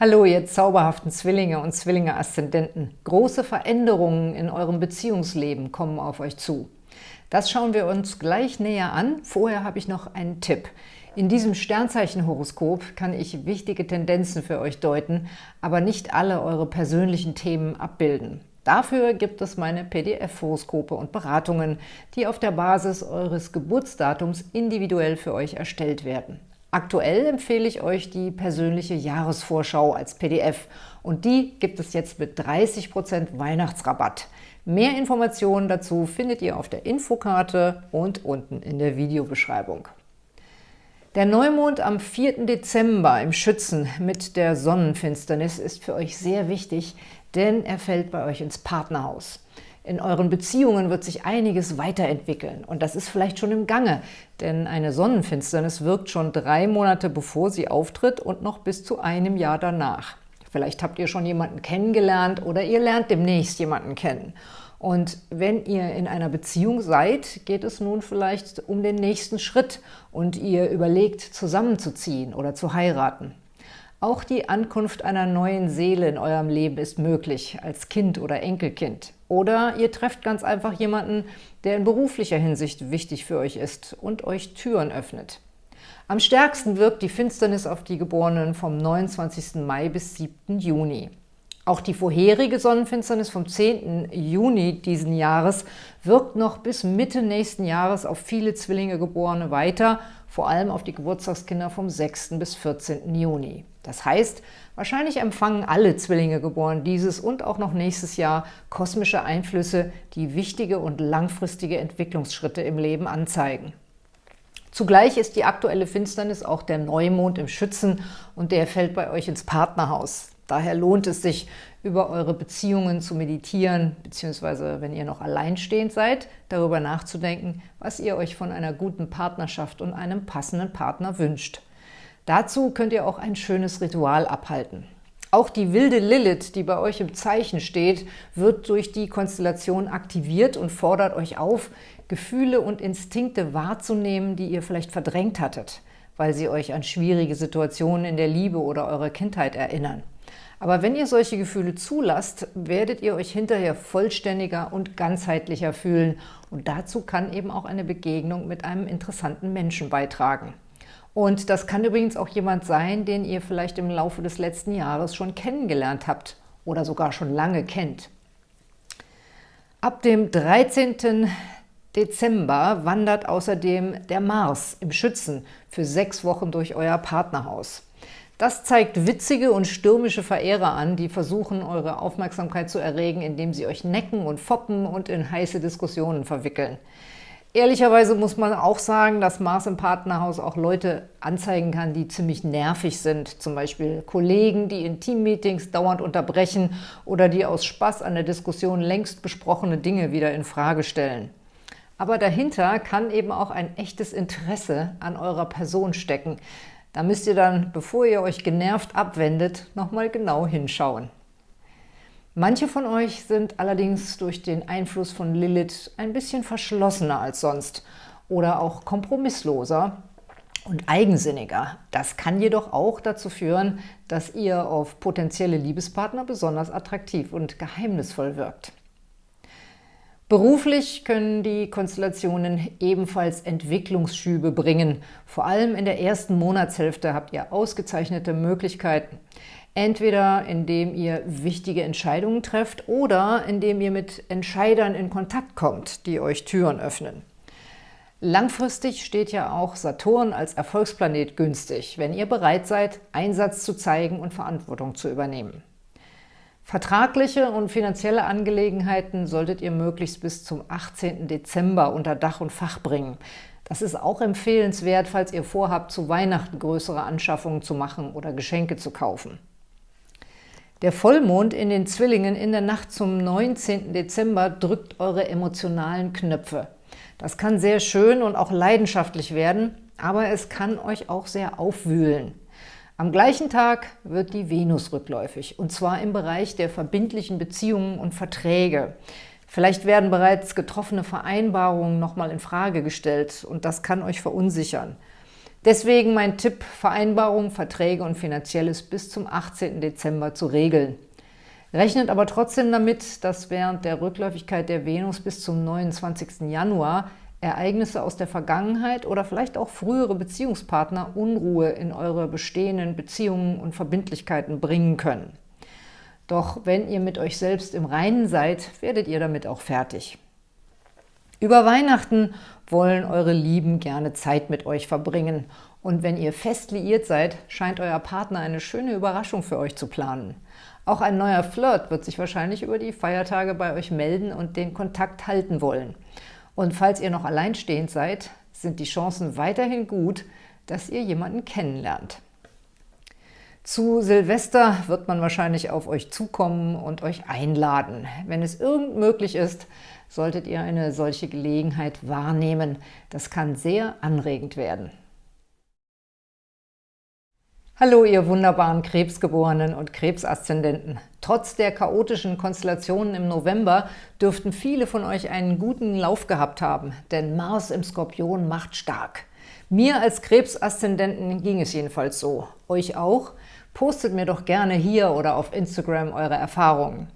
Hallo, ihr zauberhaften Zwillinge und Zwillinge-Aszendenten. Große Veränderungen in eurem Beziehungsleben kommen auf euch zu. Das schauen wir uns gleich näher an. Vorher habe ich noch einen Tipp. In diesem Sternzeichenhoroskop kann ich wichtige Tendenzen für euch deuten, aber nicht alle eure persönlichen Themen abbilden. Dafür gibt es meine PDF-Horoskope und Beratungen, die auf der Basis eures Geburtsdatums individuell für euch erstellt werden. Aktuell empfehle ich euch die persönliche Jahresvorschau als PDF und die gibt es jetzt mit 30% Weihnachtsrabatt. Mehr Informationen dazu findet ihr auf der Infokarte und unten in der Videobeschreibung. Der Neumond am 4. Dezember im Schützen mit der Sonnenfinsternis ist für euch sehr wichtig, denn er fällt bei euch ins Partnerhaus. In euren Beziehungen wird sich einiges weiterentwickeln und das ist vielleicht schon im Gange, denn eine Sonnenfinsternis wirkt schon drei Monate bevor sie auftritt und noch bis zu einem Jahr danach. Vielleicht habt ihr schon jemanden kennengelernt oder ihr lernt demnächst jemanden kennen. Und wenn ihr in einer Beziehung seid, geht es nun vielleicht um den nächsten Schritt und ihr überlegt, zusammenzuziehen oder zu heiraten. Auch die Ankunft einer neuen Seele in eurem Leben ist möglich, als Kind oder Enkelkind. Oder ihr trefft ganz einfach jemanden, der in beruflicher Hinsicht wichtig für euch ist und euch Türen öffnet. Am stärksten wirkt die Finsternis auf die Geborenen vom 29. Mai bis 7. Juni. Auch die vorherige Sonnenfinsternis vom 10. Juni diesen Jahres wirkt noch bis Mitte nächsten Jahres auf viele Zwillinge Geborene weiter, vor allem auf die Geburtstagskinder vom 6. bis 14. Juni. Das heißt, wahrscheinlich empfangen alle Zwillinge geboren dieses und auch noch nächstes Jahr kosmische Einflüsse, die wichtige und langfristige Entwicklungsschritte im Leben anzeigen. Zugleich ist die aktuelle Finsternis auch der Neumond im Schützen und der fällt bei euch ins Partnerhaus. Daher lohnt es sich, über eure Beziehungen zu meditieren, beziehungsweise wenn ihr noch alleinstehend seid, darüber nachzudenken, was ihr euch von einer guten Partnerschaft und einem passenden Partner wünscht. Dazu könnt ihr auch ein schönes Ritual abhalten. Auch die wilde Lilith, die bei euch im Zeichen steht, wird durch die Konstellation aktiviert und fordert euch auf, Gefühle und Instinkte wahrzunehmen, die ihr vielleicht verdrängt hattet, weil sie euch an schwierige Situationen in der Liebe oder eurer Kindheit erinnern. Aber wenn ihr solche Gefühle zulasst, werdet ihr euch hinterher vollständiger und ganzheitlicher fühlen und dazu kann eben auch eine Begegnung mit einem interessanten Menschen beitragen. Und das kann übrigens auch jemand sein, den ihr vielleicht im Laufe des letzten Jahres schon kennengelernt habt oder sogar schon lange kennt. Ab dem 13. Dezember wandert außerdem der Mars im Schützen für sechs Wochen durch euer Partnerhaus. Das zeigt witzige und stürmische Verehrer an, die versuchen, eure Aufmerksamkeit zu erregen, indem sie euch necken und foppen und in heiße Diskussionen verwickeln. Ehrlicherweise muss man auch sagen, dass Mars im Partnerhaus auch Leute anzeigen kann, die ziemlich nervig sind. Zum Beispiel Kollegen, die in Teammeetings dauernd unterbrechen oder die aus Spaß an der Diskussion längst besprochene Dinge wieder in Frage stellen. Aber dahinter kann eben auch ein echtes Interesse an eurer Person stecken. Da müsst ihr dann, bevor ihr euch genervt abwendet, nochmal genau hinschauen. Manche von euch sind allerdings durch den Einfluss von Lilith ein bisschen verschlossener als sonst oder auch kompromissloser und eigensinniger. Das kann jedoch auch dazu führen, dass ihr auf potenzielle Liebespartner besonders attraktiv und geheimnisvoll wirkt. Beruflich können die Konstellationen ebenfalls Entwicklungsschübe bringen. Vor allem in der ersten Monatshälfte habt ihr ausgezeichnete Möglichkeiten. Entweder indem ihr wichtige Entscheidungen trefft oder indem ihr mit Entscheidern in Kontakt kommt, die euch Türen öffnen. Langfristig steht ja auch Saturn als Erfolgsplanet günstig, wenn ihr bereit seid, Einsatz zu zeigen und Verantwortung zu übernehmen. Vertragliche und finanzielle Angelegenheiten solltet ihr möglichst bis zum 18. Dezember unter Dach und Fach bringen. Das ist auch empfehlenswert, falls ihr vorhabt, zu Weihnachten größere Anschaffungen zu machen oder Geschenke zu kaufen. Der Vollmond in den Zwillingen in der Nacht zum 19. Dezember drückt eure emotionalen Knöpfe. Das kann sehr schön und auch leidenschaftlich werden, aber es kann euch auch sehr aufwühlen. Am gleichen Tag wird die Venus rückläufig, und zwar im Bereich der verbindlichen Beziehungen und Verträge. Vielleicht werden bereits getroffene Vereinbarungen nochmal in Frage gestellt und das kann euch verunsichern. Deswegen mein Tipp, Vereinbarungen, Verträge und Finanzielles bis zum 18. Dezember zu regeln. Rechnet aber trotzdem damit, dass während der Rückläufigkeit der Venus bis zum 29. Januar Ereignisse aus der Vergangenheit oder vielleicht auch frühere Beziehungspartner Unruhe in eure bestehenden Beziehungen und Verbindlichkeiten bringen können. Doch wenn ihr mit euch selbst im Reinen seid, werdet ihr damit auch fertig. Über Weihnachten wollen eure Lieben gerne Zeit mit euch verbringen. Und wenn ihr fest liiert seid, scheint euer Partner eine schöne Überraschung für euch zu planen. Auch ein neuer Flirt wird sich wahrscheinlich über die Feiertage bei euch melden und den Kontakt halten wollen. Und falls ihr noch alleinstehend seid, sind die Chancen weiterhin gut, dass ihr jemanden kennenlernt. Zu Silvester wird man wahrscheinlich auf euch zukommen und euch einladen. Wenn es irgend möglich ist, solltet ihr eine solche Gelegenheit wahrnehmen. Das kann sehr anregend werden. Hallo, ihr wunderbaren Krebsgeborenen und Krebsaszendenten. Trotz der chaotischen Konstellationen im November dürften viele von euch einen guten Lauf gehabt haben, denn Mars im Skorpion macht stark. Mir als Krebsaszendenten ging es jedenfalls so. Euch auch? Postet mir doch gerne hier oder auf Instagram eure Erfahrungen.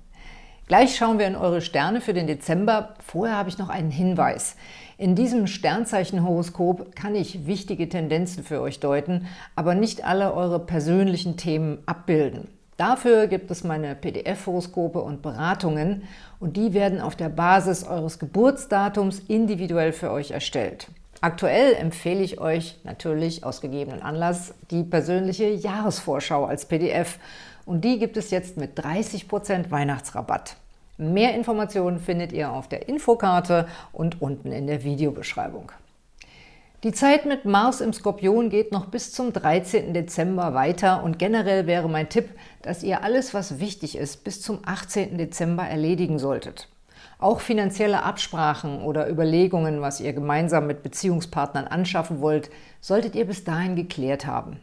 Gleich schauen wir in eure Sterne für den Dezember. Vorher habe ich noch einen Hinweis. In diesem Sternzeichenhoroskop kann ich wichtige Tendenzen für euch deuten, aber nicht alle eure persönlichen Themen abbilden. Dafür gibt es meine PDF-Horoskope und Beratungen und die werden auf der Basis eures Geburtsdatums individuell für euch erstellt. Aktuell empfehle ich euch natürlich aus gegebenen Anlass die persönliche Jahresvorschau als PDF und die gibt es jetzt mit 30% Weihnachtsrabatt. Mehr Informationen findet ihr auf der Infokarte und unten in der Videobeschreibung. Die Zeit mit Mars im Skorpion geht noch bis zum 13. Dezember weiter und generell wäre mein Tipp, dass ihr alles, was wichtig ist, bis zum 18. Dezember erledigen solltet. Auch finanzielle Absprachen oder Überlegungen, was ihr gemeinsam mit Beziehungspartnern anschaffen wollt, solltet ihr bis dahin geklärt haben.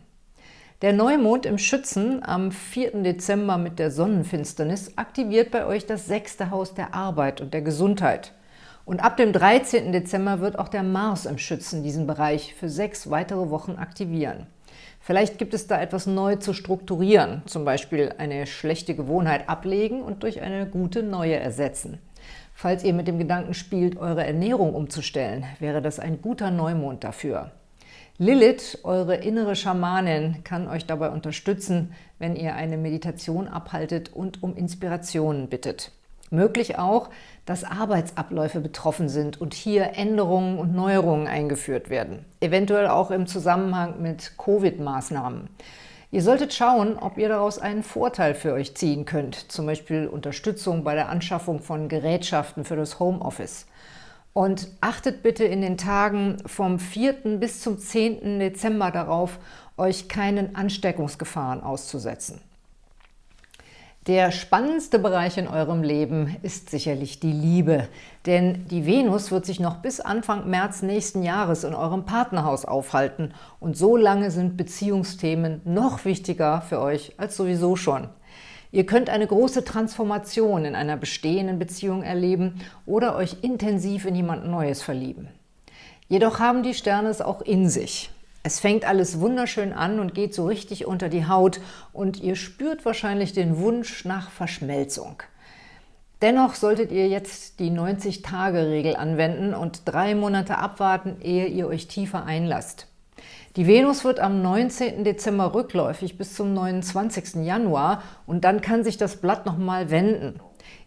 Der Neumond im Schützen am 4. Dezember mit der Sonnenfinsternis aktiviert bei euch das sechste Haus der Arbeit und der Gesundheit. Und ab dem 13. Dezember wird auch der Mars im Schützen diesen Bereich für sechs weitere Wochen aktivieren. Vielleicht gibt es da etwas neu zu strukturieren, zum Beispiel eine schlechte Gewohnheit ablegen und durch eine gute neue ersetzen. Falls ihr mit dem Gedanken spielt, eure Ernährung umzustellen, wäre das ein guter Neumond dafür. Lilith, eure innere Schamanin, kann euch dabei unterstützen, wenn ihr eine Meditation abhaltet und um Inspirationen bittet. Möglich auch, dass Arbeitsabläufe betroffen sind und hier Änderungen und Neuerungen eingeführt werden, eventuell auch im Zusammenhang mit Covid-Maßnahmen. Ihr solltet schauen, ob ihr daraus einen Vorteil für euch ziehen könnt, zum Beispiel Unterstützung bei der Anschaffung von Gerätschaften für das Homeoffice. Und achtet bitte in den Tagen vom 4. bis zum 10. Dezember darauf, euch keinen Ansteckungsgefahren auszusetzen. Der spannendste Bereich in eurem Leben ist sicherlich die Liebe, denn die Venus wird sich noch bis Anfang März nächsten Jahres in eurem Partnerhaus aufhalten und so lange sind Beziehungsthemen noch wichtiger für euch als sowieso schon. Ihr könnt eine große Transformation in einer bestehenden Beziehung erleben oder euch intensiv in jemand Neues verlieben. Jedoch haben die Sterne es auch in sich. Es fängt alles wunderschön an und geht so richtig unter die Haut und ihr spürt wahrscheinlich den Wunsch nach Verschmelzung. Dennoch solltet ihr jetzt die 90-Tage-Regel anwenden und drei Monate abwarten, ehe ihr euch tiefer einlasst. Die Venus wird am 19. Dezember rückläufig bis zum 29. Januar und dann kann sich das Blatt nochmal wenden.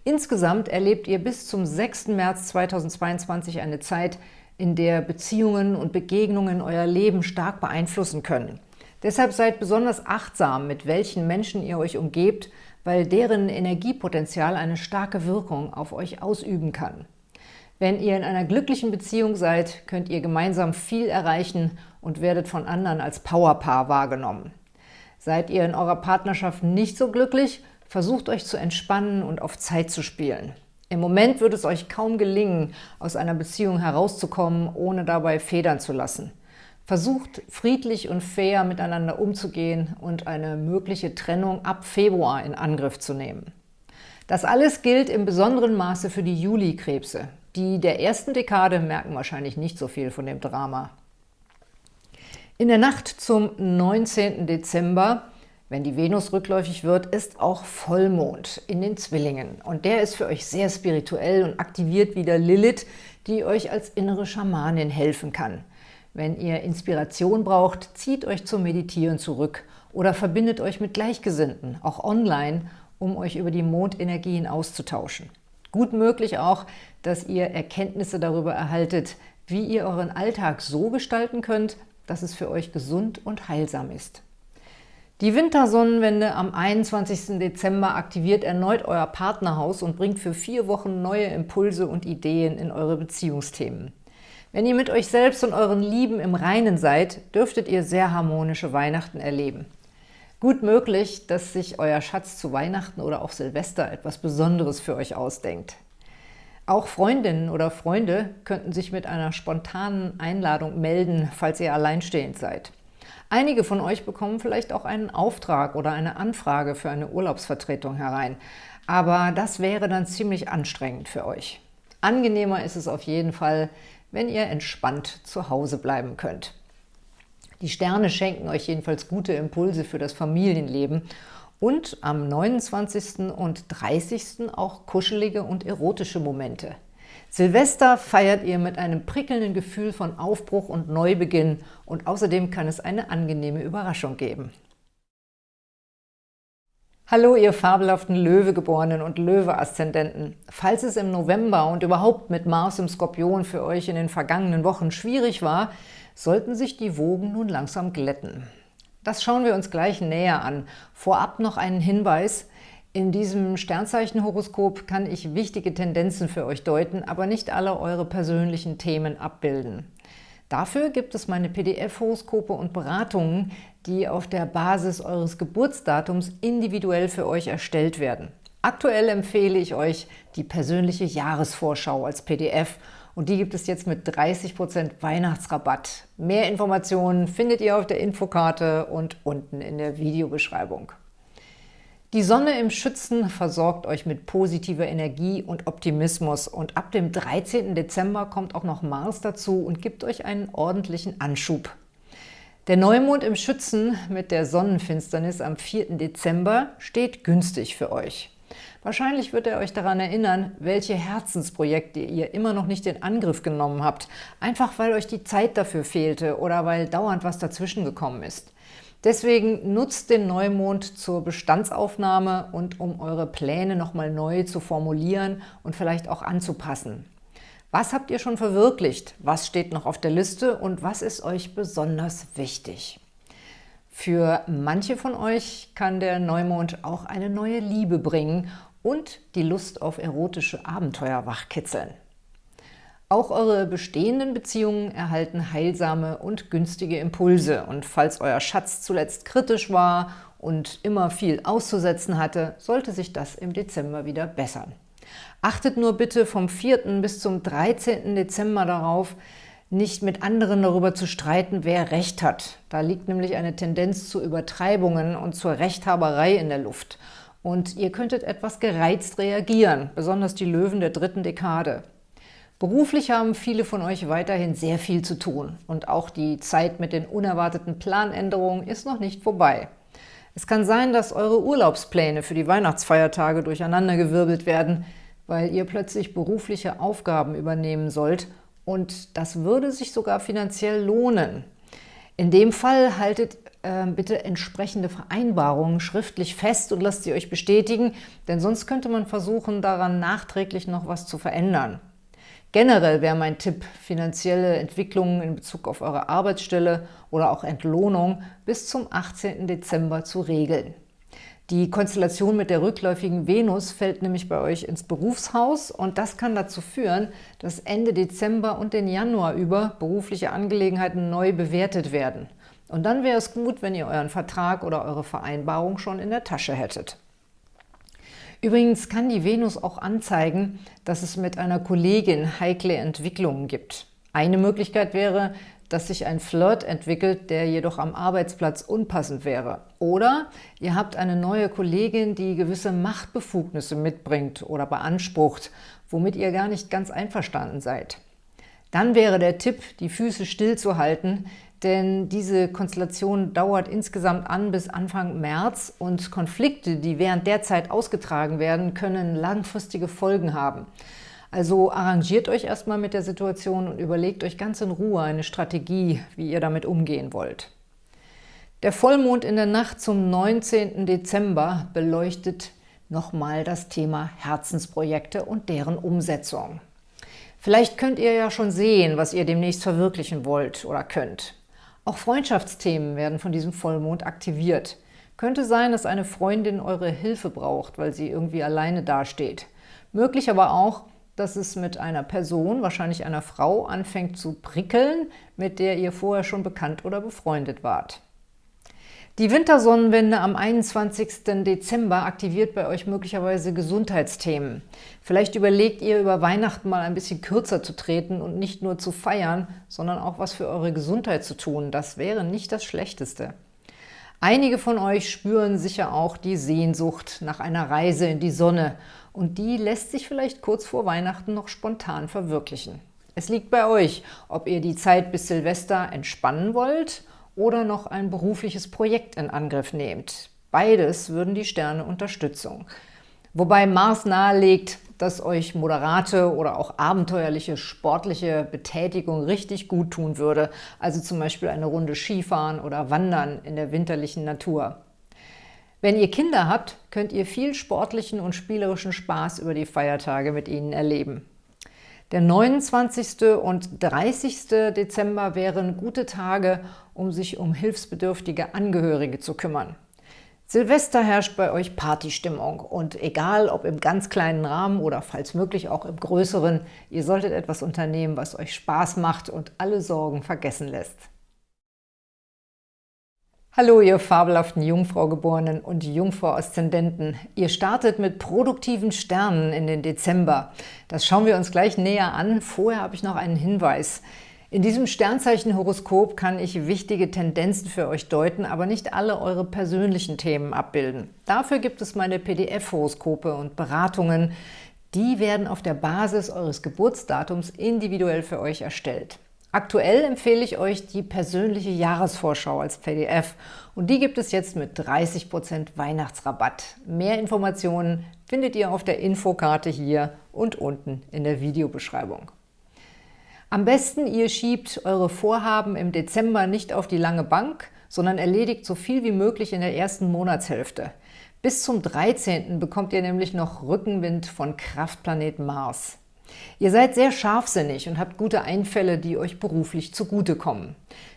Insgesamt erlebt ihr bis zum 6. März 2022 eine Zeit, in der Beziehungen und Begegnungen euer Leben stark beeinflussen können. Deshalb seid besonders achtsam, mit welchen Menschen ihr euch umgebt, weil deren Energiepotenzial eine starke Wirkung auf euch ausüben kann. Wenn ihr in einer glücklichen Beziehung seid, könnt ihr gemeinsam viel erreichen und werdet von anderen als Powerpaar wahrgenommen. Seid ihr in eurer Partnerschaft nicht so glücklich, versucht euch zu entspannen und auf Zeit zu spielen. Im Moment wird es euch kaum gelingen, aus einer Beziehung herauszukommen, ohne dabei federn zu lassen. Versucht friedlich und fair miteinander umzugehen und eine mögliche Trennung ab Februar in Angriff zu nehmen. Das alles gilt im besonderen Maße für die Juli-Krebse. Die der ersten Dekade merken wahrscheinlich nicht so viel von dem Drama. In der Nacht zum 19. Dezember, wenn die Venus rückläufig wird, ist auch Vollmond in den Zwillingen. Und der ist für euch sehr spirituell und aktiviert wieder Lilith, die euch als innere Schamanin helfen kann. Wenn ihr Inspiration braucht, zieht euch zum Meditieren zurück oder verbindet euch mit Gleichgesinnten, auch online, um euch über die Mondenergien auszutauschen. Gut möglich auch, dass ihr Erkenntnisse darüber erhaltet, wie ihr euren Alltag so gestalten könnt, dass es für euch gesund und heilsam ist. Die Wintersonnenwende am 21. Dezember aktiviert erneut euer Partnerhaus und bringt für vier Wochen neue Impulse und Ideen in eure Beziehungsthemen. Wenn ihr mit euch selbst und euren Lieben im Reinen seid, dürftet ihr sehr harmonische Weihnachten erleben. Gut möglich, dass sich euer Schatz zu Weihnachten oder auch Silvester etwas Besonderes für euch ausdenkt. Auch Freundinnen oder Freunde könnten sich mit einer spontanen Einladung melden, falls ihr alleinstehend seid. Einige von euch bekommen vielleicht auch einen Auftrag oder eine Anfrage für eine Urlaubsvertretung herein. Aber das wäre dann ziemlich anstrengend für euch. Angenehmer ist es auf jeden Fall, wenn ihr entspannt zu Hause bleiben könnt. Die Sterne schenken euch jedenfalls gute Impulse für das Familienleben und am 29. und 30. auch kuschelige und erotische Momente. Silvester feiert ihr mit einem prickelnden Gefühl von Aufbruch und Neubeginn und außerdem kann es eine angenehme Überraschung geben. Hallo, ihr fabelhaften Löwegeborenen und Löwe-Aszendenten. Falls es im November und überhaupt mit Mars im Skorpion für euch in den vergangenen Wochen schwierig war, sollten sich die Wogen nun langsam glätten. Das schauen wir uns gleich näher an. Vorab noch einen Hinweis. In diesem Sternzeichenhoroskop kann ich wichtige Tendenzen für euch deuten, aber nicht alle eure persönlichen Themen abbilden. Dafür gibt es meine PDF-Horoskope und Beratungen, die auf der Basis eures Geburtsdatums individuell für euch erstellt werden. Aktuell empfehle ich euch die persönliche Jahresvorschau als PDF und die gibt es jetzt mit 30% Weihnachtsrabatt. Mehr Informationen findet ihr auf der Infokarte und unten in der Videobeschreibung. Die Sonne im Schützen versorgt euch mit positiver Energie und Optimismus und ab dem 13. Dezember kommt auch noch Mars dazu und gibt euch einen ordentlichen Anschub. Der Neumond im Schützen mit der Sonnenfinsternis am 4. Dezember steht günstig für euch. Wahrscheinlich wird er euch daran erinnern, welche Herzensprojekte ihr immer noch nicht in Angriff genommen habt, einfach weil euch die Zeit dafür fehlte oder weil dauernd was dazwischen gekommen ist. Deswegen nutzt den Neumond zur Bestandsaufnahme und um eure Pläne nochmal neu zu formulieren und vielleicht auch anzupassen. Was habt ihr schon verwirklicht? Was steht noch auf der Liste und was ist euch besonders wichtig? Für manche von euch kann der Neumond auch eine neue Liebe bringen und die Lust auf erotische Abenteuer wachkitzeln. Auch eure bestehenden Beziehungen erhalten heilsame und günstige Impulse. Und falls euer Schatz zuletzt kritisch war und immer viel auszusetzen hatte, sollte sich das im Dezember wieder bessern. Achtet nur bitte vom 4. bis zum 13. Dezember darauf, nicht mit anderen darüber zu streiten, wer Recht hat. Da liegt nämlich eine Tendenz zu Übertreibungen und zur Rechthaberei in der Luft. Und ihr könntet etwas gereizt reagieren, besonders die Löwen der dritten Dekade. Beruflich haben viele von euch weiterhin sehr viel zu tun und auch die Zeit mit den unerwarteten Planänderungen ist noch nicht vorbei. Es kann sein, dass eure Urlaubspläne für die Weihnachtsfeiertage durcheinandergewirbelt werden, weil ihr plötzlich berufliche Aufgaben übernehmen sollt und das würde sich sogar finanziell lohnen. In dem Fall haltet bitte entsprechende Vereinbarungen schriftlich fest und lasst sie euch bestätigen, denn sonst könnte man versuchen, daran nachträglich noch was zu verändern. Generell wäre mein Tipp, finanzielle Entwicklungen in Bezug auf eure Arbeitsstelle oder auch Entlohnung bis zum 18. Dezember zu regeln. Die Konstellation mit der rückläufigen Venus fällt nämlich bei euch ins Berufshaus und das kann dazu führen, dass Ende Dezember und den Januar über berufliche Angelegenheiten neu bewertet werden. Und dann wäre es gut, wenn ihr euren Vertrag oder eure Vereinbarung schon in der Tasche hättet. Übrigens kann die Venus auch anzeigen, dass es mit einer Kollegin heikle Entwicklungen gibt. Eine Möglichkeit wäre, dass sich ein Flirt entwickelt, der jedoch am Arbeitsplatz unpassend wäre. Oder ihr habt eine neue Kollegin, die gewisse Machtbefugnisse mitbringt oder beansprucht, womit ihr gar nicht ganz einverstanden seid. Dann wäre der Tipp, die Füße stillzuhalten, denn diese Konstellation dauert insgesamt an bis Anfang März und Konflikte, die während der Zeit ausgetragen werden, können langfristige Folgen haben. Also arrangiert euch erstmal mit der Situation und überlegt euch ganz in Ruhe eine Strategie, wie ihr damit umgehen wollt. Der Vollmond in der Nacht zum 19. Dezember beleuchtet nochmal das Thema Herzensprojekte und deren Umsetzung. Vielleicht könnt ihr ja schon sehen, was ihr demnächst verwirklichen wollt oder könnt. Auch Freundschaftsthemen werden von diesem Vollmond aktiviert. Könnte sein, dass eine Freundin eure Hilfe braucht, weil sie irgendwie alleine dasteht. Möglich aber auch, dass es mit einer Person, wahrscheinlich einer Frau, anfängt zu prickeln, mit der ihr vorher schon bekannt oder befreundet wart. Die Wintersonnenwende am 21. Dezember aktiviert bei euch möglicherweise Gesundheitsthemen. Vielleicht überlegt ihr, über Weihnachten mal ein bisschen kürzer zu treten und nicht nur zu feiern, sondern auch was für eure Gesundheit zu tun. Das wäre nicht das Schlechteste. Einige von euch spüren sicher auch die Sehnsucht nach einer Reise in die Sonne und die lässt sich vielleicht kurz vor Weihnachten noch spontan verwirklichen. Es liegt bei euch, ob ihr die Zeit bis Silvester entspannen wollt – oder noch ein berufliches Projekt in Angriff nehmt. Beides würden die Sterne Unterstützung. Wobei Mars nahelegt, dass euch moderate oder auch abenteuerliche sportliche Betätigung richtig gut tun würde, also zum Beispiel eine Runde Skifahren oder Wandern in der winterlichen Natur. Wenn ihr Kinder habt, könnt ihr viel sportlichen und spielerischen Spaß über die Feiertage mit ihnen erleben. Der 29. und 30. Dezember wären gute Tage, um sich um hilfsbedürftige Angehörige zu kümmern. Silvester herrscht bei euch Partystimmung und egal ob im ganz kleinen Rahmen oder falls möglich auch im größeren, ihr solltet etwas unternehmen, was euch Spaß macht und alle Sorgen vergessen lässt. Hallo, ihr fabelhaften Jungfrau-Geborenen und Jungfrau-Aszendenten. Ihr startet mit produktiven Sternen in den Dezember. Das schauen wir uns gleich näher an. Vorher habe ich noch einen Hinweis. In diesem Sternzeichen-Horoskop kann ich wichtige Tendenzen für euch deuten, aber nicht alle eure persönlichen Themen abbilden. Dafür gibt es meine PDF-Horoskope und Beratungen. Die werden auf der Basis eures Geburtsdatums individuell für euch erstellt. Aktuell empfehle ich euch die persönliche Jahresvorschau als PDF und die gibt es jetzt mit 30% Weihnachtsrabatt. Mehr Informationen findet ihr auf der Infokarte hier und unten in der Videobeschreibung. Am besten ihr schiebt eure Vorhaben im Dezember nicht auf die lange Bank, sondern erledigt so viel wie möglich in der ersten Monatshälfte. Bis zum 13. bekommt ihr nämlich noch Rückenwind von Kraftplanet Mars. Ihr seid sehr scharfsinnig und habt gute Einfälle, die euch beruflich zugutekommen.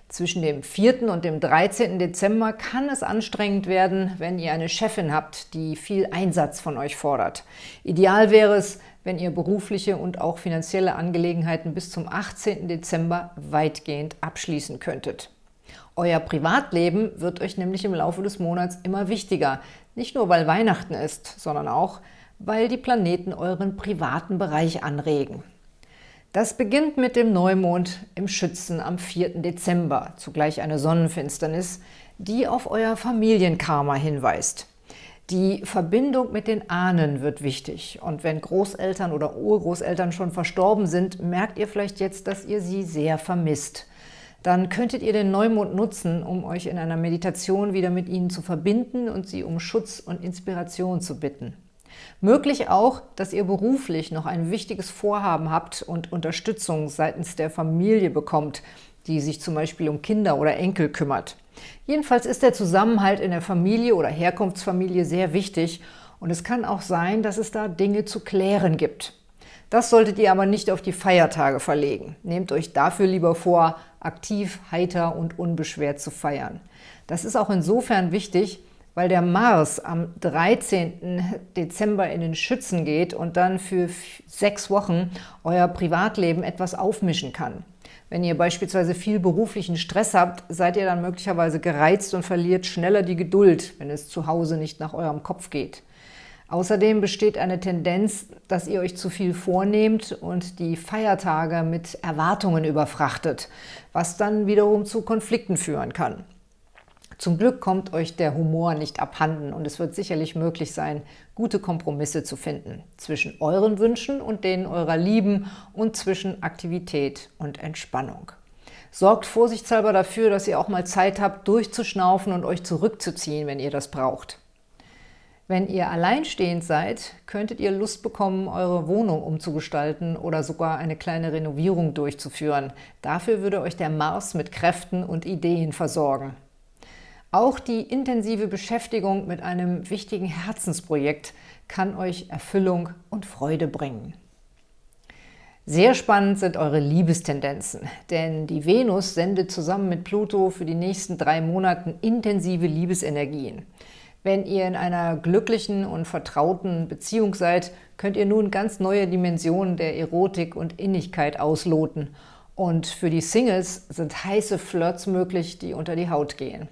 Zwischen dem 4. und dem 13. Dezember kann es anstrengend werden, wenn ihr eine Chefin habt, die viel Einsatz von euch fordert. Ideal wäre es, wenn ihr berufliche und auch finanzielle Angelegenheiten bis zum 18. Dezember weitgehend abschließen könntet. Euer Privatleben wird euch nämlich im Laufe des Monats immer wichtiger, nicht nur weil Weihnachten ist, sondern auch, weil die Planeten euren privaten Bereich anregen. Das beginnt mit dem Neumond im Schützen am 4. Dezember, zugleich eine Sonnenfinsternis, die auf euer Familienkarma hinweist. Die Verbindung mit den Ahnen wird wichtig und wenn Großeltern oder Urgroßeltern schon verstorben sind, merkt ihr vielleicht jetzt, dass ihr sie sehr vermisst. Dann könntet ihr den Neumond nutzen, um euch in einer Meditation wieder mit ihnen zu verbinden und sie um Schutz und Inspiration zu bitten. Möglich auch, dass ihr beruflich noch ein wichtiges Vorhaben habt und Unterstützung seitens der Familie bekommt, die sich zum Beispiel um Kinder oder Enkel kümmert. Jedenfalls ist der Zusammenhalt in der Familie oder Herkunftsfamilie sehr wichtig und es kann auch sein, dass es da Dinge zu klären gibt. Das solltet ihr aber nicht auf die Feiertage verlegen. Nehmt euch dafür lieber vor, aktiv, heiter und unbeschwert zu feiern. Das ist auch insofern wichtig, weil der Mars am 13. Dezember in den Schützen geht und dann für sechs Wochen euer Privatleben etwas aufmischen kann. Wenn ihr beispielsweise viel beruflichen Stress habt, seid ihr dann möglicherweise gereizt und verliert schneller die Geduld, wenn es zu Hause nicht nach eurem Kopf geht. Außerdem besteht eine Tendenz, dass ihr euch zu viel vornehmt und die Feiertage mit Erwartungen überfrachtet, was dann wiederum zu Konflikten führen kann. Zum Glück kommt euch der Humor nicht abhanden und es wird sicherlich möglich sein, gute Kompromisse zu finden zwischen euren Wünschen und denen eurer Lieben und zwischen Aktivität und Entspannung. Sorgt vorsichtshalber dafür, dass ihr auch mal Zeit habt, durchzuschnaufen und euch zurückzuziehen, wenn ihr das braucht. Wenn ihr alleinstehend seid, könntet ihr Lust bekommen, eure Wohnung umzugestalten oder sogar eine kleine Renovierung durchzuführen. Dafür würde euch der Mars mit Kräften und Ideen versorgen. Auch die intensive Beschäftigung mit einem wichtigen Herzensprojekt kann euch Erfüllung und Freude bringen. Sehr spannend sind eure Liebestendenzen, denn die Venus sendet zusammen mit Pluto für die nächsten drei Monate intensive Liebesenergien. Wenn ihr in einer glücklichen und vertrauten Beziehung seid, könnt ihr nun ganz neue Dimensionen der Erotik und Innigkeit ausloten. Und für die Singles sind heiße Flirts möglich, die unter die Haut gehen.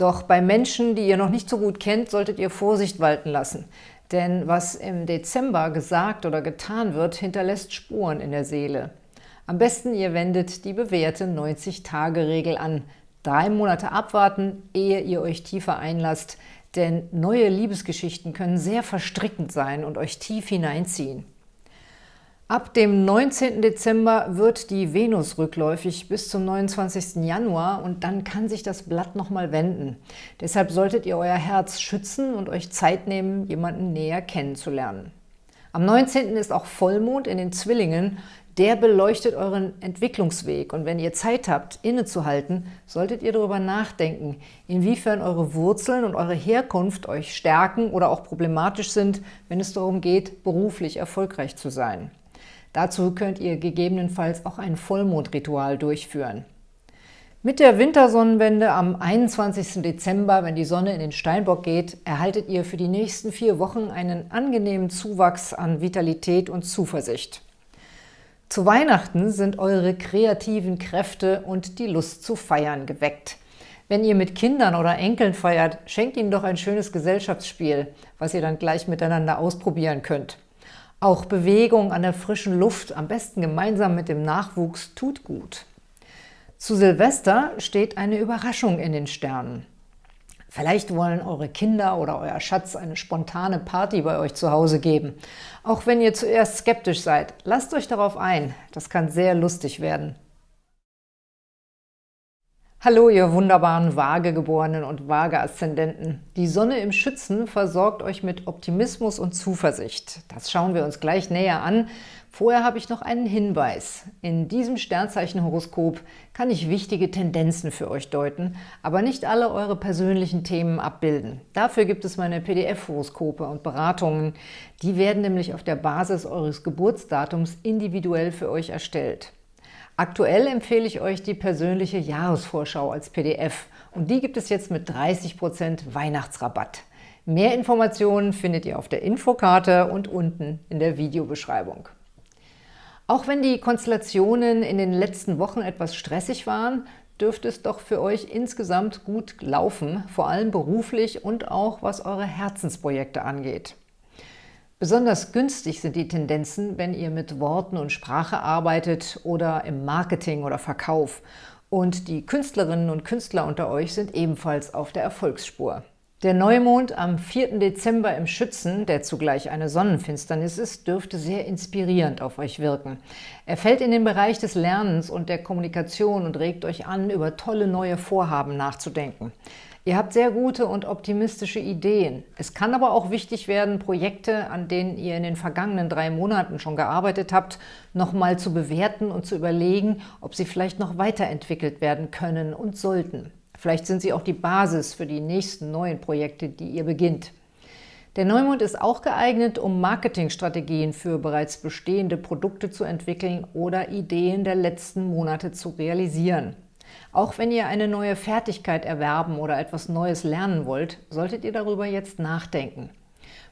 Doch bei Menschen, die ihr noch nicht so gut kennt, solltet ihr Vorsicht walten lassen. Denn was im Dezember gesagt oder getan wird, hinterlässt Spuren in der Seele. Am besten ihr wendet die bewährte 90-Tage-Regel an. Drei Monate abwarten, ehe ihr euch tiefer einlasst, denn neue Liebesgeschichten können sehr verstrickend sein und euch tief hineinziehen. Ab dem 19. Dezember wird die Venus rückläufig bis zum 29. Januar und dann kann sich das Blatt nochmal wenden. Deshalb solltet ihr euer Herz schützen und euch Zeit nehmen, jemanden näher kennenzulernen. Am 19. ist auch Vollmond in den Zwillingen. Der beleuchtet euren Entwicklungsweg und wenn ihr Zeit habt, innezuhalten, solltet ihr darüber nachdenken, inwiefern eure Wurzeln und eure Herkunft euch stärken oder auch problematisch sind, wenn es darum geht, beruflich erfolgreich zu sein. Dazu könnt ihr gegebenenfalls auch ein Vollmondritual durchführen. Mit der Wintersonnenwende am 21. Dezember, wenn die Sonne in den Steinbock geht, erhaltet ihr für die nächsten vier Wochen einen angenehmen Zuwachs an Vitalität und Zuversicht. Zu Weihnachten sind eure kreativen Kräfte und die Lust zu feiern geweckt. Wenn ihr mit Kindern oder Enkeln feiert, schenkt ihnen doch ein schönes Gesellschaftsspiel, was ihr dann gleich miteinander ausprobieren könnt. Auch Bewegung an der frischen Luft, am besten gemeinsam mit dem Nachwuchs, tut gut. Zu Silvester steht eine Überraschung in den Sternen. Vielleicht wollen eure Kinder oder euer Schatz eine spontane Party bei euch zu Hause geben. Auch wenn ihr zuerst skeptisch seid, lasst euch darauf ein. Das kann sehr lustig werden. Hallo, ihr wunderbaren Waagegeborenen und Waage-Aszendenten. Die Sonne im Schützen versorgt euch mit Optimismus und Zuversicht. Das schauen wir uns gleich näher an. Vorher habe ich noch einen Hinweis. In diesem Sternzeichenhoroskop kann ich wichtige Tendenzen für euch deuten, aber nicht alle eure persönlichen Themen abbilden. Dafür gibt es meine PDF-Horoskope und Beratungen. Die werden nämlich auf der Basis eures Geburtsdatums individuell für euch erstellt. Aktuell empfehle ich euch die persönliche Jahresvorschau als PDF und die gibt es jetzt mit 30% Weihnachtsrabatt. Mehr Informationen findet ihr auf der Infokarte und unten in der Videobeschreibung. Auch wenn die Konstellationen in den letzten Wochen etwas stressig waren, dürfte es doch für euch insgesamt gut laufen, vor allem beruflich und auch was eure Herzensprojekte angeht. Besonders günstig sind die Tendenzen, wenn ihr mit Worten und Sprache arbeitet oder im Marketing oder Verkauf. Und die Künstlerinnen und Künstler unter euch sind ebenfalls auf der Erfolgsspur. Der Neumond am 4. Dezember im Schützen, der zugleich eine Sonnenfinsternis ist, dürfte sehr inspirierend auf euch wirken. Er fällt in den Bereich des Lernens und der Kommunikation und regt euch an, über tolle neue Vorhaben nachzudenken. Ihr habt sehr gute und optimistische Ideen. Es kann aber auch wichtig werden, Projekte, an denen ihr in den vergangenen drei Monaten schon gearbeitet habt, nochmal zu bewerten und zu überlegen, ob sie vielleicht noch weiterentwickelt werden können und sollten. Vielleicht sind sie auch die Basis für die nächsten neuen Projekte, die ihr beginnt. Der Neumond ist auch geeignet, um Marketingstrategien für bereits bestehende Produkte zu entwickeln oder Ideen der letzten Monate zu realisieren. Auch wenn ihr eine neue Fertigkeit erwerben oder etwas Neues lernen wollt, solltet ihr darüber jetzt nachdenken.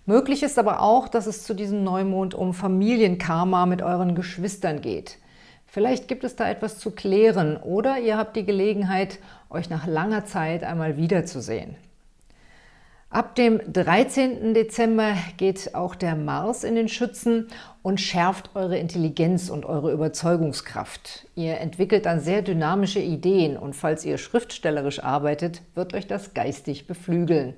Möglich ist aber auch, dass es zu diesem Neumond um Familienkarma mit euren Geschwistern geht. Vielleicht gibt es da etwas zu klären oder ihr habt die Gelegenheit, euch nach langer Zeit einmal wiederzusehen. Ab dem 13. Dezember geht auch der Mars in den Schützen und schärft eure Intelligenz und eure Überzeugungskraft. Ihr entwickelt dann sehr dynamische Ideen und falls ihr schriftstellerisch arbeitet, wird euch das geistig beflügeln.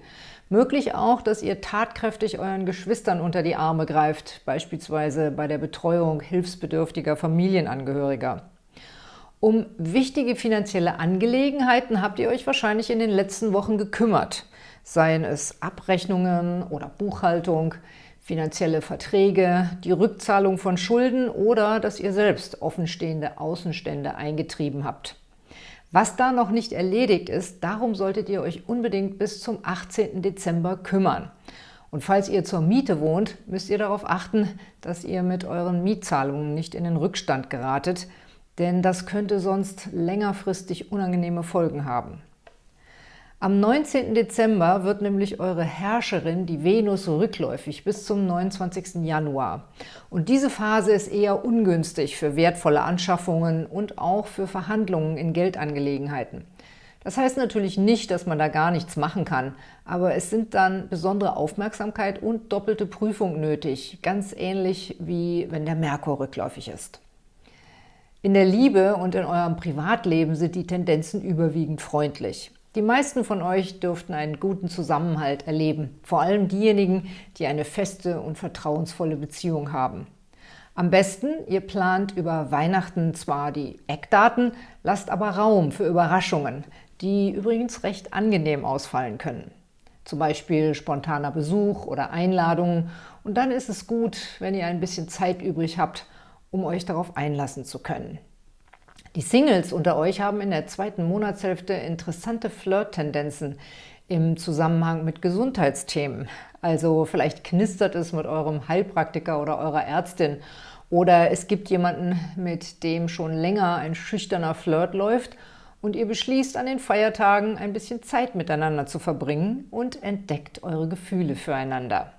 Möglich auch, dass ihr tatkräftig euren Geschwistern unter die Arme greift, beispielsweise bei der Betreuung hilfsbedürftiger Familienangehöriger. Um wichtige finanzielle Angelegenheiten habt ihr euch wahrscheinlich in den letzten Wochen gekümmert seien es Abrechnungen oder Buchhaltung, finanzielle Verträge, die Rückzahlung von Schulden oder dass ihr selbst offenstehende Außenstände eingetrieben habt. Was da noch nicht erledigt ist, darum solltet ihr euch unbedingt bis zum 18. Dezember kümmern. Und falls ihr zur Miete wohnt, müsst ihr darauf achten, dass ihr mit euren Mietzahlungen nicht in den Rückstand geratet, denn das könnte sonst längerfristig unangenehme Folgen haben. Am 19. Dezember wird nämlich eure Herrscherin, die Venus, rückläufig bis zum 29. Januar. Und diese Phase ist eher ungünstig für wertvolle Anschaffungen und auch für Verhandlungen in Geldangelegenheiten. Das heißt natürlich nicht, dass man da gar nichts machen kann, aber es sind dann besondere Aufmerksamkeit und doppelte Prüfung nötig, ganz ähnlich wie wenn der Merkur rückläufig ist. In der Liebe und in eurem Privatleben sind die Tendenzen überwiegend freundlich. Die meisten von euch dürften einen guten Zusammenhalt erleben, vor allem diejenigen, die eine feste und vertrauensvolle Beziehung haben. Am besten, ihr plant über Weihnachten zwar die Eckdaten, lasst aber Raum für Überraschungen, die übrigens recht angenehm ausfallen können. Zum Beispiel spontaner Besuch oder Einladungen und dann ist es gut, wenn ihr ein bisschen Zeit übrig habt, um euch darauf einlassen zu können. Die Singles unter euch haben in der zweiten Monatshälfte interessante Flirt-Tendenzen im Zusammenhang mit Gesundheitsthemen. Also vielleicht knistert es mit eurem Heilpraktiker oder eurer Ärztin oder es gibt jemanden, mit dem schon länger ein schüchterner Flirt läuft und ihr beschließt, an den Feiertagen ein bisschen Zeit miteinander zu verbringen und entdeckt eure Gefühle füreinander.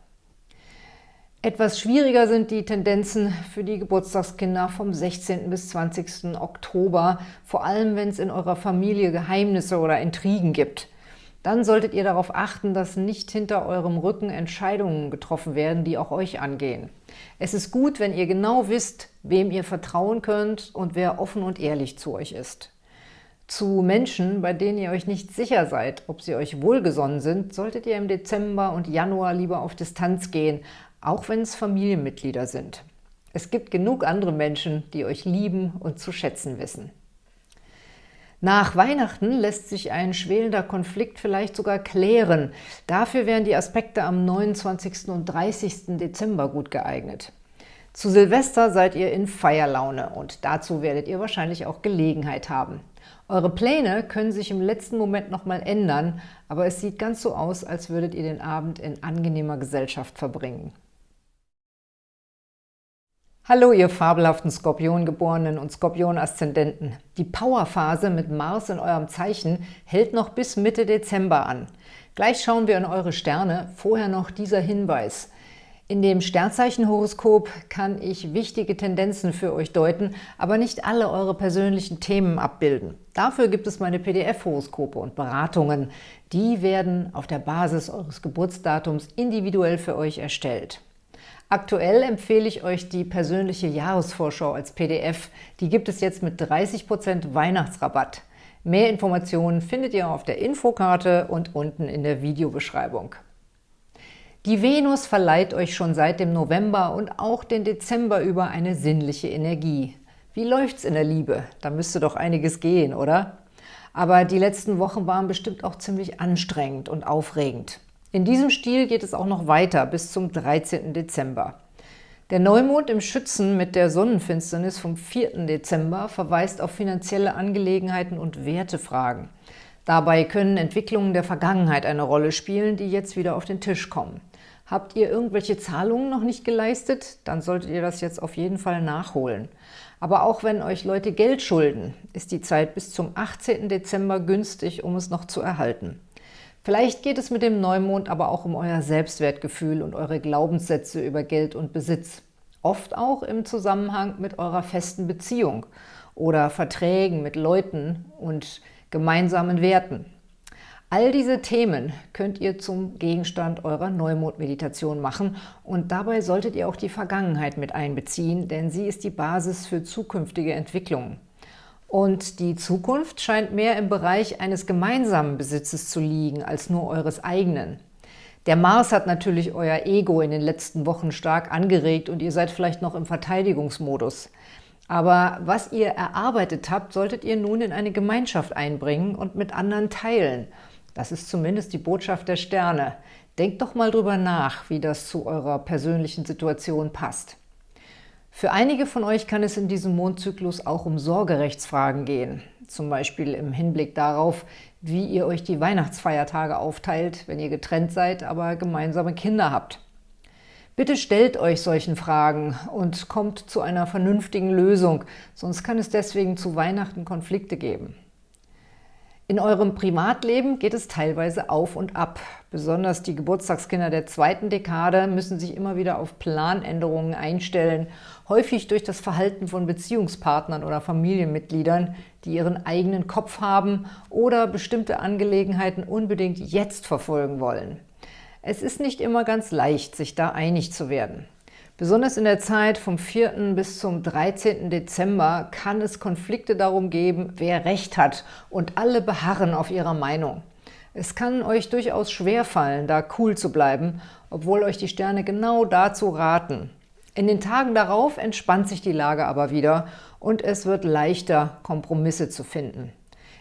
Etwas schwieriger sind die Tendenzen für die Geburtstagskinder vom 16. bis 20. Oktober, vor allem wenn es in eurer Familie Geheimnisse oder Intrigen gibt. Dann solltet ihr darauf achten, dass nicht hinter eurem Rücken Entscheidungen getroffen werden, die auch euch angehen. Es ist gut, wenn ihr genau wisst, wem ihr vertrauen könnt und wer offen und ehrlich zu euch ist. Zu Menschen, bei denen ihr euch nicht sicher seid, ob sie euch wohlgesonnen sind, solltet ihr im Dezember und Januar lieber auf Distanz gehen, auch wenn es Familienmitglieder sind. Es gibt genug andere Menschen, die euch lieben und zu schätzen wissen. Nach Weihnachten lässt sich ein schwelender Konflikt vielleicht sogar klären. Dafür wären die Aspekte am 29. und 30. Dezember gut geeignet. Zu Silvester seid ihr in Feierlaune und dazu werdet ihr wahrscheinlich auch Gelegenheit haben. Eure Pläne können sich im letzten Moment nochmal ändern, aber es sieht ganz so aus, als würdet ihr den Abend in angenehmer Gesellschaft verbringen. Hallo, ihr fabelhaften Skorpiongeborenen und Skorpion-Aszendenten. Die Powerphase mit Mars in eurem Zeichen hält noch bis Mitte Dezember an. Gleich schauen wir in eure Sterne, vorher noch dieser Hinweis. In dem Sternzeichenhoroskop kann ich wichtige Tendenzen für euch deuten, aber nicht alle eure persönlichen Themen abbilden. Dafür gibt es meine PDF-Horoskope und Beratungen. Die werden auf der Basis eures Geburtsdatums individuell für euch erstellt. Aktuell empfehle ich euch die persönliche Jahresvorschau als PDF. Die gibt es jetzt mit 30% Weihnachtsrabatt. Mehr Informationen findet ihr auf der Infokarte und unten in der Videobeschreibung. Die Venus verleiht euch schon seit dem November und auch den Dezember über eine sinnliche Energie. Wie läuft's in der Liebe? Da müsste doch einiges gehen, oder? Aber die letzten Wochen waren bestimmt auch ziemlich anstrengend und aufregend. In diesem Stil geht es auch noch weiter bis zum 13. Dezember. Der Neumond im Schützen mit der Sonnenfinsternis vom 4. Dezember verweist auf finanzielle Angelegenheiten und Wertefragen. Dabei können Entwicklungen der Vergangenheit eine Rolle spielen, die jetzt wieder auf den Tisch kommen. Habt ihr irgendwelche Zahlungen noch nicht geleistet? Dann solltet ihr das jetzt auf jeden Fall nachholen. Aber auch wenn euch Leute Geld schulden, ist die Zeit bis zum 18. Dezember günstig, um es noch zu erhalten. Vielleicht geht es mit dem Neumond aber auch um euer Selbstwertgefühl und eure Glaubenssätze über Geld und Besitz. Oft auch im Zusammenhang mit eurer festen Beziehung oder Verträgen mit Leuten und gemeinsamen Werten. All diese Themen könnt ihr zum Gegenstand eurer Neumond-Meditation machen und dabei solltet ihr auch die Vergangenheit mit einbeziehen, denn sie ist die Basis für zukünftige Entwicklungen. Und die Zukunft scheint mehr im Bereich eines gemeinsamen Besitzes zu liegen, als nur eures eigenen. Der Mars hat natürlich euer Ego in den letzten Wochen stark angeregt und ihr seid vielleicht noch im Verteidigungsmodus. Aber was ihr erarbeitet habt, solltet ihr nun in eine Gemeinschaft einbringen und mit anderen teilen. Das ist zumindest die Botschaft der Sterne. Denkt doch mal drüber nach, wie das zu eurer persönlichen Situation passt. Für einige von euch kann es in diesem Mondzyklus auch um Sorgerechtsfragen gehen, zum Beispiel im Hinblick darauf, wie ihr euch die Weihnachtsfeiertage aufteilt, wenn ihr getrennt seid, aber gemeinsame Kinder habt. Bitte stellt euch solchen Fragen und kommt zu einer vernünftigen Lösung, sonst kann es deswegen zu Weihnachten Konflikte geben. In eurem Privatleben geht es teilweise auf und ab. Besonders die Geburtstagskinder der zweiten Dekade müssen sich immer wieder auf Planänderungen einstellen, häufig durch das Verhalten von Beziehungspartnern oder Familienmitgliedern, die ihren eigenen Kopf haben oder bestimmte Angelegenheiten unbedingt jetzt verfolgen wollen. Es ist nicht immer ganz leicht, sich da einig zu werden. Besonders in der Zeit vom 4. bis zum 13. Dezember kann es Konflikte darum geben, wer Recht hat und alle beharren auf ihrer Meinung. Es kann euch durchaus schwerfallen, da cool zu bleiben, obwohl euch die Sterne genau dazu raten. In den Tagen darauf entspannt sich die Lage aber wieder und es wird leichter, Kompromisse zu finden.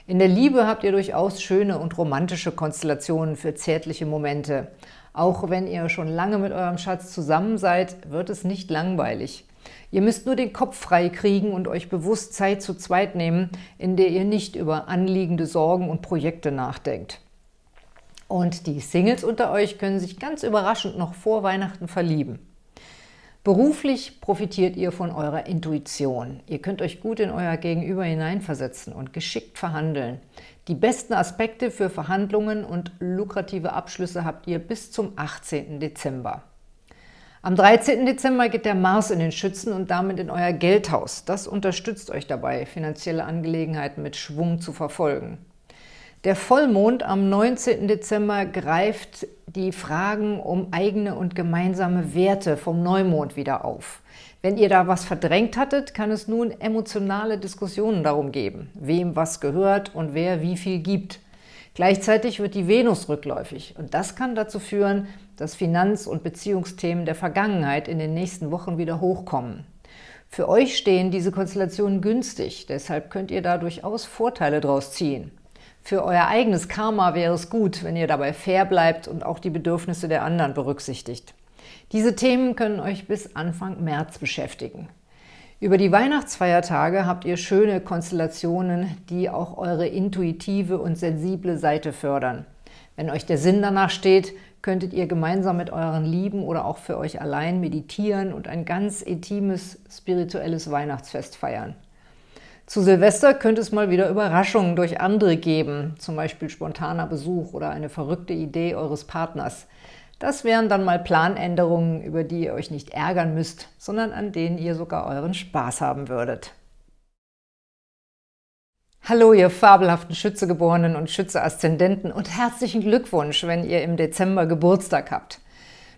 In der Liebe habt ihr durchaus schöne und romantische Konstellationen für zärtliche Momente. Auch wenn ihr schon lange mit eurem Schatz zusammen seid, wird es nicht langweilig. Ihr müsst nur den Kopf frei kriegen und euch bewusst Zeit zu zweit nehmen, in der ihr nicht über anliegende Sorgen und Projekte nachdenkt. Und die Singles unter euch können sich ganz überraschend noch vor Weihnachten verlieben. Beruflich profitiert ihr von eurer Intuition. Ihr könnt euch gut in euer Gegenüber hineinversetzen und geschickt verhandeln. Die besten Aspekte für Verhandlungen und lukrative Abschlüsse habt ihr bis zum 18. Dezember. Am 13. Dezember geht der Mars in den Schützen und damit in euer Geldhaus. Das unterstützt euch dabei, finanzielle Angelegenheiten mit Schwung zu verfolgen. Der Vollmond am 19. Dezember greift die Fragen um eigene und gemeinsame Werte vom Neumond wieder auf. Wenn ihr da was verdrängt hattet, kann es nun emotionale Diskussionen darum geben, wem was gehört und wer wie viel gibt. Gleichzeitig wird die Venus rückläufig und das kann dazu führen, dass Finanz- und Beziehungsthemen der Vergangenheit in den nächsten Wochen wieder hochkommen. Für euch stehen diese Konstellationen günstig, deshalb könnt ihr da durchaus Vorteile draus ziehen. Für euer eigenes Karma wäre es gut, wenn ihr dabei fair bleibt und auch die Bedürfnisse der anderen berücksichtigt. Diese Themen können euch bis Anfang März beschäftigen. Über die Weihnachtsfeiertage habt ihr schöne Konstellationen, die auch eure intuitive und sensible Seite fördern. Wenn euch der Sinn danach steht, könntet ihr gemeinsam mit euren Lieben oder auch für euch allein meditieren und ein ganz intimes, spirituelles Weihnachtsfest feiern. Zu Silvester könnte es mal wieder Überraschungen durch andere geben, zum Beispiel spontaner Besuch oder eine verrückte Idee eures Partners. Das wären dann mal Planänderungen, über die ihr euch nicht ärgern müsst, sondern an denen ihr sogar euren Spaß haben würdet. Hallo, ihr fabelhaften Schützegeborenen und Schütze-Aszendenten und herzlichen Glückwunsch, wenn ihr im Dezember Geburtstag habt.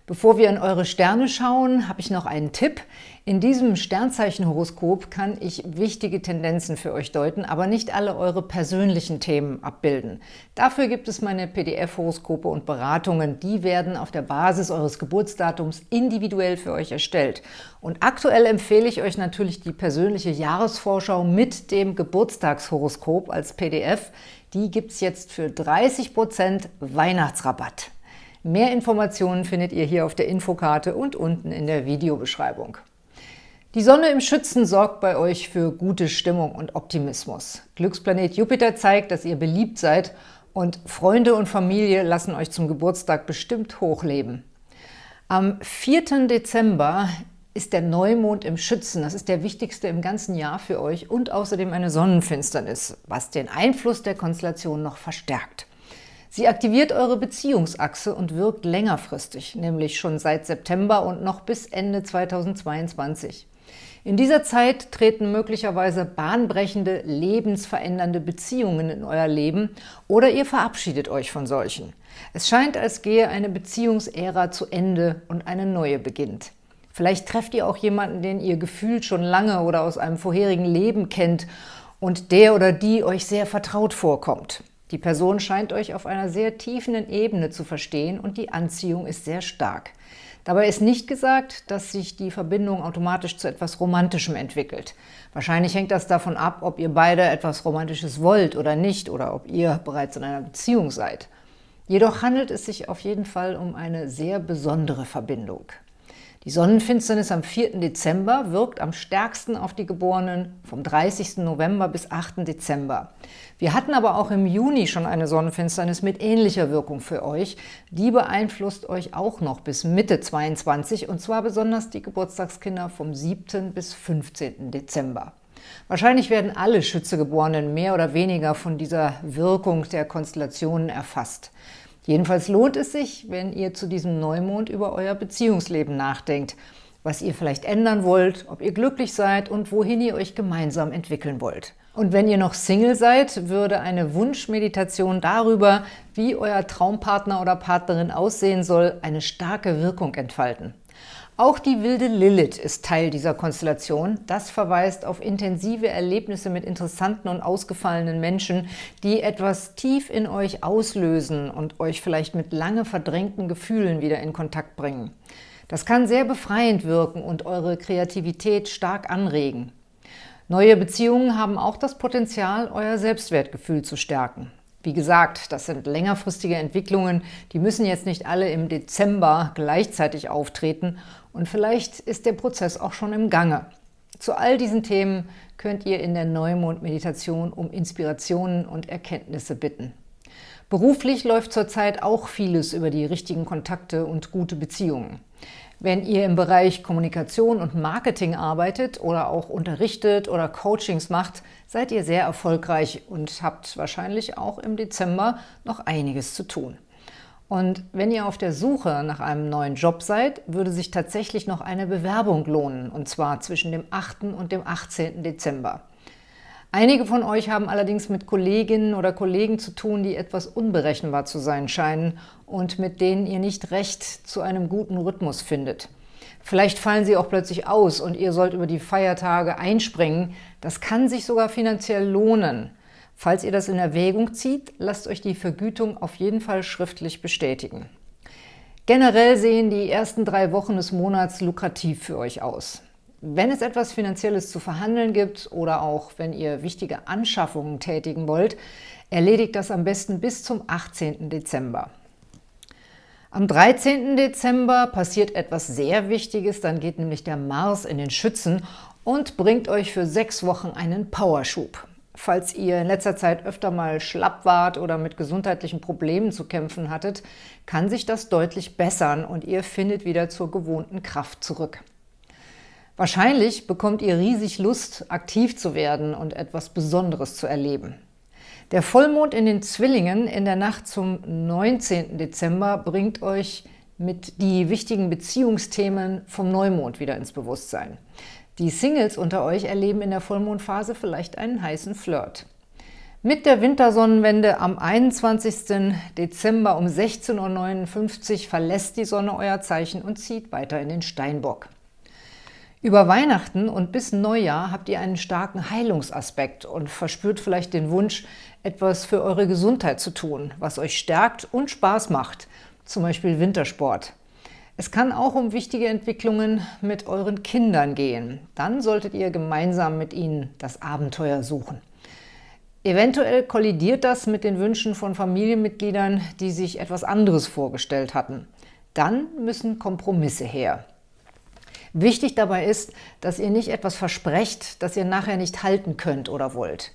Bevor wir in eure Sterne schauen, habe ich noch einen Tipp. In diesem Sternzeichenhoroskop kann ich wichtige Tendenzen für euch deuten, aber nicht alle eure persönlichen Themen abbilden. Dafür gibt es meine PDF-Horoskope und Beratungen. Die werden auf der Basis eures Geburtsdatums individuell für euch erstellt. Und aktuell empfehle ich euch natürlich die persönliche Jahresvorschau mit dem Geburtstagshoroskop als PDF. Die gibt es jetzt für 30% Weihnachtsrabatt. Mehr Informationen findet ihr hier auf der Infokarte und unten in der Videobeschreibung. Die Sonne im Schützen sorgt bei euch für gute Stimmung und Optimismus. Glücksplanet Jupiter zeigt, dass ihr beliebt seid und Freunde und Familie lassen euch zum Geburtstag bestimmt hochleben. Am 4. Dezember ist der Neumond im Schützen. Das ist der wichtigste im ganzen Jahr für euch und außerdem eine Sonnenfinsternis, was den Einfluss der Konstellation noch verstärkt. Sie aktiviert eure Beziehungsachse und wirkt längerfristig, nämlich schon seit September und noch bis Ende 2022. In dieser Zeit treten möglicherweise bahnbrechende, lebensverändernde Beziehungen in euer Leben oder ihr verabschiedet euch von solchen. Es scheint, als gehe eine Beziehungsära zu Ende und eine neue beginnt. Vielleicht trefft ihr auch jemanden, den ihr gefühlt schon lange oder aus einem vorherigen Leben kennt und der oder die euch sehr vertraut vorkommt. Die Person scheint euch auf einer sehr tiefen Ebene zu verstehen und die Anziehung ist sehr stark. Dabei ist nicht gesagt, dass sich die Verbindung automatisch zu etwas Romantischem entwickelt. Wahrscheinlich hängt das davon ab, ob ihr beide etwas Romantisches wollt oder nicht oder ob ihr bereits in einer Beziehung seid. Jedoch handelt es sich auf jeden Fall um eine sehr besondere Verbindung. Die Sonnenfinsternis am 4. Dezember wirkt am stärksten auf die Geborenen vom 30. November bis 8. Dezember. Wir hatten aber auch im Juni schon eine Sonnenfinsternis mit ähnlicher Wirkung für euch. Die beeinflusst euch auch noch bis Mitte 22 und zwar besonders die Geburtstagskinder vom 7. bis 15. Dezember. Wahrscheinlich werden alle Schützegeborenen mehr oder weniger von dieser Wirkung der Konstellationen erfasst. Jedenfalls lohnt es sich, wenn ihr zu diesem Neumond über euer Beziehungsleben nachdenkt, was ihr vielleicht ändern wollt, ob ihr glücklich seid und wohin ihr euch gemeinsam entwickeln wollt. Und wenn ihr noch Single seid, würde eine Wunschmeditation darüber, wie euer Traumpartner oder Partnerin aussehen soll, eine starke Wirkung entfalten. Auch die wilde Lilith ist Teil dieser Konstellation. Das verweist auf intensive Erlebnisse mit interessanten und ausgefallenen Menschen, die etwas tief in euch auslösen und euch vielleicht mit lange verdrängten Gefühlen wieder in Kontakt bringen. Das kann sehr befreiend wirken und eure Kreativität stark anregen. Neue Beziehungen haben auch das Potenzial, euer Selbstwertgefühl zu stärken. Wie gesagt, das sind längerfristige Entwicklungen, die müssen jetzt nicht alle im Dezember gleichzeitig auftreten und vielleicht ist der Prozess auch schon im Gange. Zu all diesen Themen könnt ihr in der Neumond-Meditation um Inspirationen und Erkenntnisse bitten. Beruflich läuft zurzeit auch vieles über die richtigen Kontakte und gute Beziehungen. Wenn ihr im Bereich Kommunikation und Marketing arbeitet oder auch unterrichtet oder Coachings macht, seid ihr sehr erfolgreich und habt wahrscheinlich auch im Dezember noch einiges zu tun. Und wenn ihr auf der Suche nach einem neuen Job seid, würde sich tatsächlich noch eine Bewerbung lohnen, und zwar zwischen dem 8. und dem 18. Dezember. Einige von euch haben allerdings mit Kolleginnen oder Kollegen zu tun, die etwas unberechenbar zu sein scheinen und mit denen ihr nicht recht zu einem guten Rhythmus findet. Vielleicht fallen sie auch plötzlich aus und ihr sollt über die Feiertage einspringen. Das kann sich sogar finanziell lohnen. Falls ihr das in Erwägung zieht, lasst euch die Vergütung auf jeden Fall schriftlich bestätigen. Generell sehen die ersten drei Wochen des Monats lukrativ für euch aus. Wenn es etwas Finanzielles zu verhandeln gibt oder auch wenn ihr wichtige Anschaffungen tätigen wollt, erledigt das am besten bis zum 18. Dezember. Am 13. Dezember passiert etwas sehr Wichtiges, dann geht nämlich der Mars in den Schützen und bringt euch für sechs Wochen einen Powerschub. Falls ihr in letzter Zeit öfter mal schlapp wart oder mit gesundheitlichen Problemen zu kämpfen hattet, kann sich das deutlich bessern und ihr findet wieder zur gewohnten Kraft zurück. Wahrscheinlich bekommt ihr riesig Lust, aktiv zu werden und etwas Besonderes zu erleben. Der Vollmond in den Zwillingen in der Nacht zum 19. Dezember bringt euch mit die wichtigen Beziehungsthemen vom Neumond wieder ins Bewusstsein. Die Singles unter euch erleben in der Vollmondphase vielleicht einen heißen Flirt. Mit der Wintersonnenwende am 21. Dezember um 16.59 Uhr verlässt die Sonne euer Zeichen und zieht weiter in den Steinbock. Über Weihnachten und bis Neujahr habt ihr einen starken Heilungsaspekt und verspürt vielleicht den Wunsch, etwas für eure Gesundheit zu tun, was euch stärkt und Spaß macht, zum Beispiel Wintersport. Es kann auch um wichtige Entwicklungen mit euren Kindern gehen. Dann solltet ihr gemeinsam mit ihnen das Abenteuer suchen. Eventuell kollidiert das mit den Wünschen von Familienmitgliedern, die sich etwas anderes vorgestellt hatten. Dann müssen Kompromisse her. Wichtig dabei ist, dass ihr nicht etwas versprecht, das ihr nachher nicht halten könnt oder wollt.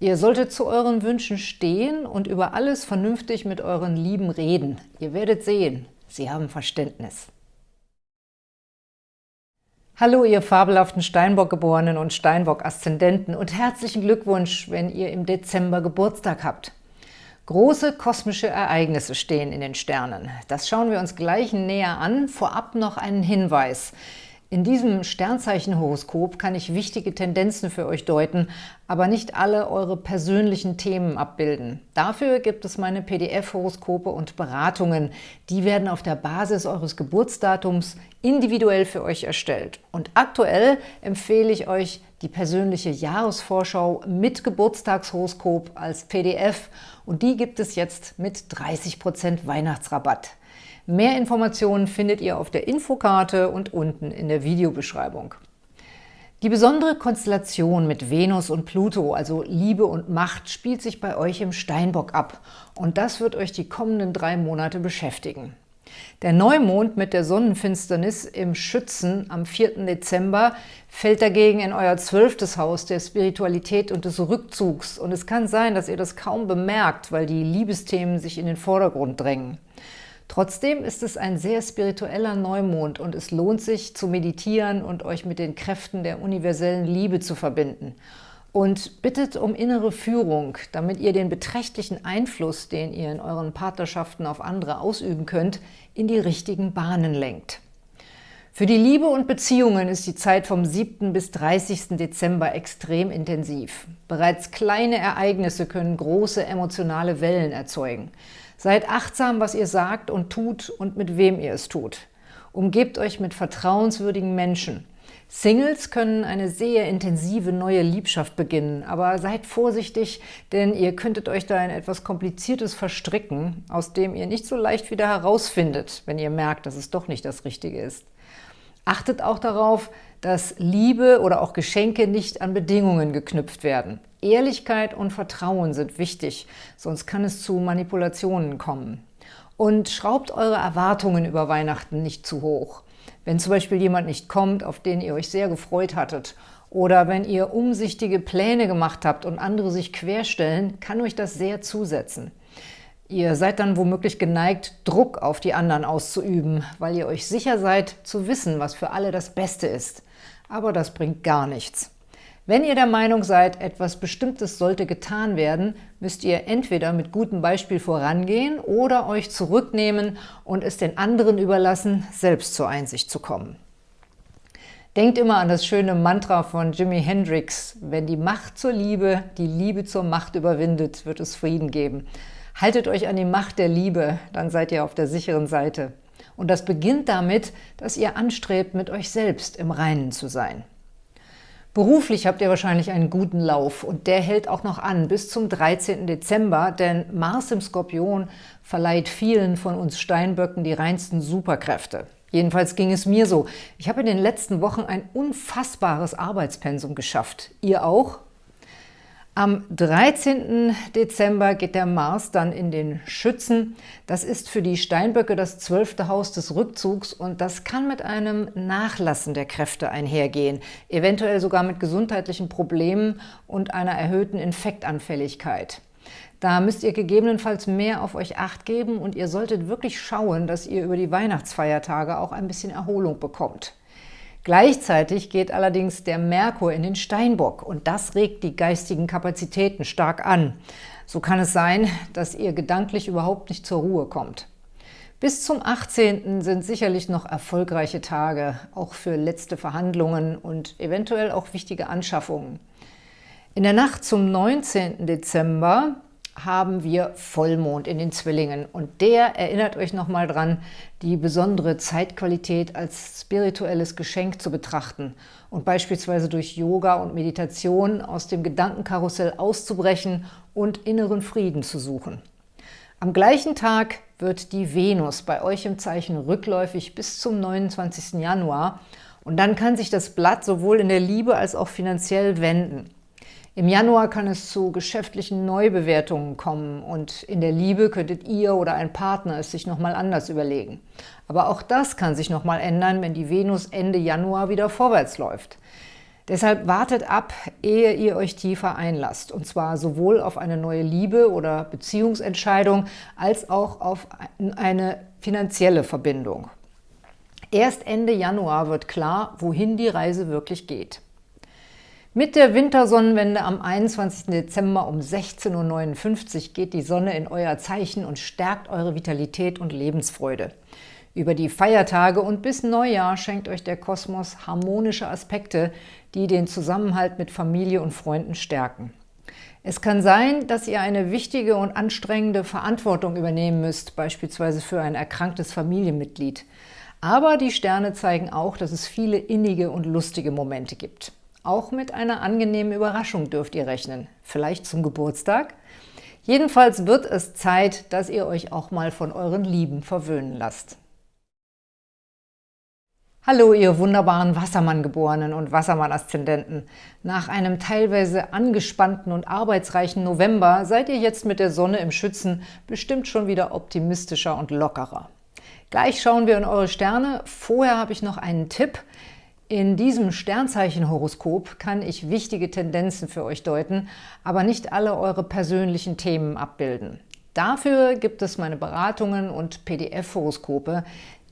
Ihr solltet zu euren Wünschen stehen und über alles vernünftig mit euren Lieben reden. Ihr werdet sehen, Sie haben Verständnis. Hallo, ihr fabelhaften Steinbock-Geborenen und Steinbock-Aszendenten und herzlichen Glückwunsch, wenn ihr im Dezember Geburtstag habt. Große kosmische Ereignisse stehen in den Sternen. Das schauen wir uns gleich näher an. Vorab noch einen Hinweis. In diesem Sternzeichenhoroskop kann ich wichtige Tendenzen für euch deuten, aber nicht alle eure persönlichen Themen abbilden. Dafür gibt es meine PDF-Horoskope und Beratungen. Die werden auf der Basis eures Geburtsdatums individuell für euch erstellt. Und aktuell empfehle ich euch die persönliche Jahresvorschau mit Geburtstagshoroskop als PDF und die gibt es jetzt mit 30% Weihnachtsrabatt. Mehr Informationen findet ihr auf der Infokarte und unten in der Videobeschreibung. Die besondere Konstellation mit Venus und Pluto, also Liebe und Macht, spielt sich bei euch im Steinbock ab und das wird euch die kommenden drei Monate beschäftigen. Der Neumond mit der Sonnenfinsternis im Schützen am 4. Dezember fällt dagegen in euer zwölftes Haus der Spiritualität und des Rückzugs und es kann sein, dass ihr das kaum bemerkt, weil die Liebesthemen sich in den Vordergrund drängen. Trotzdem ist es ein sehr spiritueller Neumond und es lohnt sich zu meditieren und euch mit den Kräften der universellen Liebe zu verbinden. Und bittet um innere Führung, damit ihr den beträchtlichen Einfluss, den ihr in euren Partnerschaften auf andere ausüben könnt, in die richtigen Bahnen lenkt. Für die Liebe und Beziehungen ist die Zeit vom 7. bis 30. Dezember extrem intensiv. Bereits kleine Ereignisse können große emotionale Wellen erzeugen. Seid achtsam, was ihr sagt und tut und mit wem ihr es tut. Umgebt euch mit vertrauenswürdigen Menschen. Singles können eine sehr intensive neue Liebschaft beginnen, aber seid vorsichtig, denn ihr könntet euch da in etwas Kompliziertes verstricken, aus dem ihr nicht so leicht wieder herausfindet, wenn ihr merkt, dass es doch nicht das Richtige ist. Achtet auch darauf, dass Liebe oder auch Geschenke nicht an Bedingungen geknüpft werden. Ehrlichkeit und Vertrauen sind wichtig, sonst kann es zu Manipulationen kommen. Und schraubt eure Erwartungen über Weihnachten nicht zu hoch. Wenn zum Beispiel jemand nicht kommt, auf den ihr euch sehr gefreut hattet, oder wenn ihr umsichtige Pläne gemacht habt und andere sich querstellen, kann euch das sehr zusetzen. Ihr seid dann womöglich geneigt, Druck auf die anderen auszuüben, weil ihr euch sicher seid, zu wissen, was für alle das Beste ist. Aber das bringt gar nichts. Wenn ihr der Meinung seid, etwas Bestimmtes sollte getan werden, müsst ihr entweder mit gutem Beispiel vorangehen oder euch zurücknehmen und es den anderen überlassen, selbst zur Einsicht zu kommen. Denkt immer an das schöne Mantra von Jimi Hendrix, wenn die Macht zur Liebe die Liebe zur Macht überwindet, wird es Frieden geben. Haltet euch an die Macht der Liebe, dann seid ihr auf der sicheren Seite. Und das beginnt damit, dass ihr anstrebt, mit euch selbst im Reinen zu sein. Beruflich habt ihr wahrscheinlich einen guten Lauf und der hält auch noch an bis zum 13. Dezember, denn Mars im Skorpion verleiht vielen von uns Steinböcken die reinsten Superkräfte. Jedenfalls ging es mir so. Ich habe in den letzten Wochen ein unfassbares Arbeitspensum geschafft. Ihr auch? Am 13. Dezember geht der Mars dann in den Schützen. Das ist für die Steinböcke das zwölfte Haus des Rückzugs und das kann mit einem Nachlassen der Kräfte einhergehen, eventuell sogar mit gesundheitlichen Problemen und einer erhöhten Infektanfälligkeit. Da müsst ihr gegebenenfalls mehr auf euch Acht geben und ihr solltet wirklich schauen, dass ihr über die Weihnachtsfeiertage auch ein bisschen Erholung bekommt. Gleichzeitig geht allerdings der Merkur in den Steinbock und das regt die geistigen Kapazitäten stark an. So kann es sein, dass ihr gedanklich überhaupt nicht zur Ruhe kommt. Bis zum 18. sind sicherlich noch erfolgreiche Tage, auch für letzte Verhandlungen und eventuell auch wichtige Anschaffungen. In der Nacht zum 19. Dezember haben wir Vollmond in den Zwillingen. Und der erinnert euch nochmal dran, die besondere Zeitqualität als spirituelles Geschenk zu betrachten und beispielsweise durch Yoga und Meditation aus dem Gedankenkarussell auszubrechen und inneren Frieden zu suchen. Am gleichen Tag wird die Venus bei euch im Zeichen rückläufig bis zum 29. Januar und dann kann sich das Blatt sowohl in der Liebe als auch finanziell wenden. Im Januar kann es zu geschäftlichen Neubewertungen kommen und in der Liebe könntet ihr oder ein Partner es sich nochmal anders überlegen. Aber auch das kann sich nochmal ändern, wenn die Venus Ende Januar wieder vorwärts läuft. Deshalb wartet ab, ehe ihr euch tiefer einlasst, und zwar sowohl auf eine neue Liebe- oder Beziehungsentscheidung als auch auf eine finanzielle Verbindung. Erst Ende Januar wird klar, wohin die Reise wirklich geht. Mit der Wintersonnenwende am 21. Dezember um 16.59 Uhr geht die Sonne in euer Zeichen und stärkt eure Vitalität und Lebensfreude. Über die Feiertage und bis Neujahr schenkt euch der Kosmos harmonische Aspekte, die den Zusammenhalt mit Familie und Freunden stärken. Es kann sein, dass ihr eine wichtige und anstrengende Verantwortung übernehmen müsst, beispielsweise für ein erkranktes Familienmitglied. Aber die Sterne zeigen auch, dass es viele innige und lustige Momente gibt. Auch mit einer angenehmen Überraschung dürft ihr rechnen. Vielleicht zum Geburtstag? Jedenfalls wird es Zeit, dass ihr euch auch mal von euren Lieben verwöhnen lasst. Hallo, ihr wunderbaren Wassermann-Geborenen und Wassermann-Aszendenten. Nach einem teilweise angespannten und arbeitsreichen November seid ihr jetzt mit der Sonne im Schützen bestimmt schon wieder optimistischer und lockerer. Gleich schauen wir in eure Sterne. Vorher habe ich noch einen Tipp. In diesem Sternzeichenhoroskop kann ich wichtige Tendenzen für euch deuten, aber nicht alle eure persönlichen Themen abbilden. Dafür gibt es meine Beratungen und PDF-Horoskope.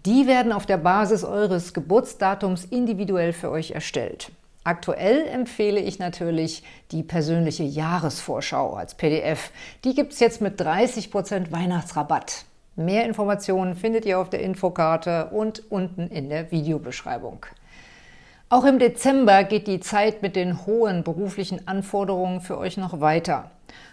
Die werden auf der Basis eures Geburtsdatums individuell für euch erstellt. Aktuell empfehle ich natürlich die persönliche Jahresvorschau als PDF. Die gibt es jetzt mit 30% Weihnachtsrabatt. Mehr Informationen findet ihr auf der Infokarte und unten in der Videobeschreibung. Auch im Dezember geht die Zeit mit den hohen beruflichen Anforderungen für euch noch weiter.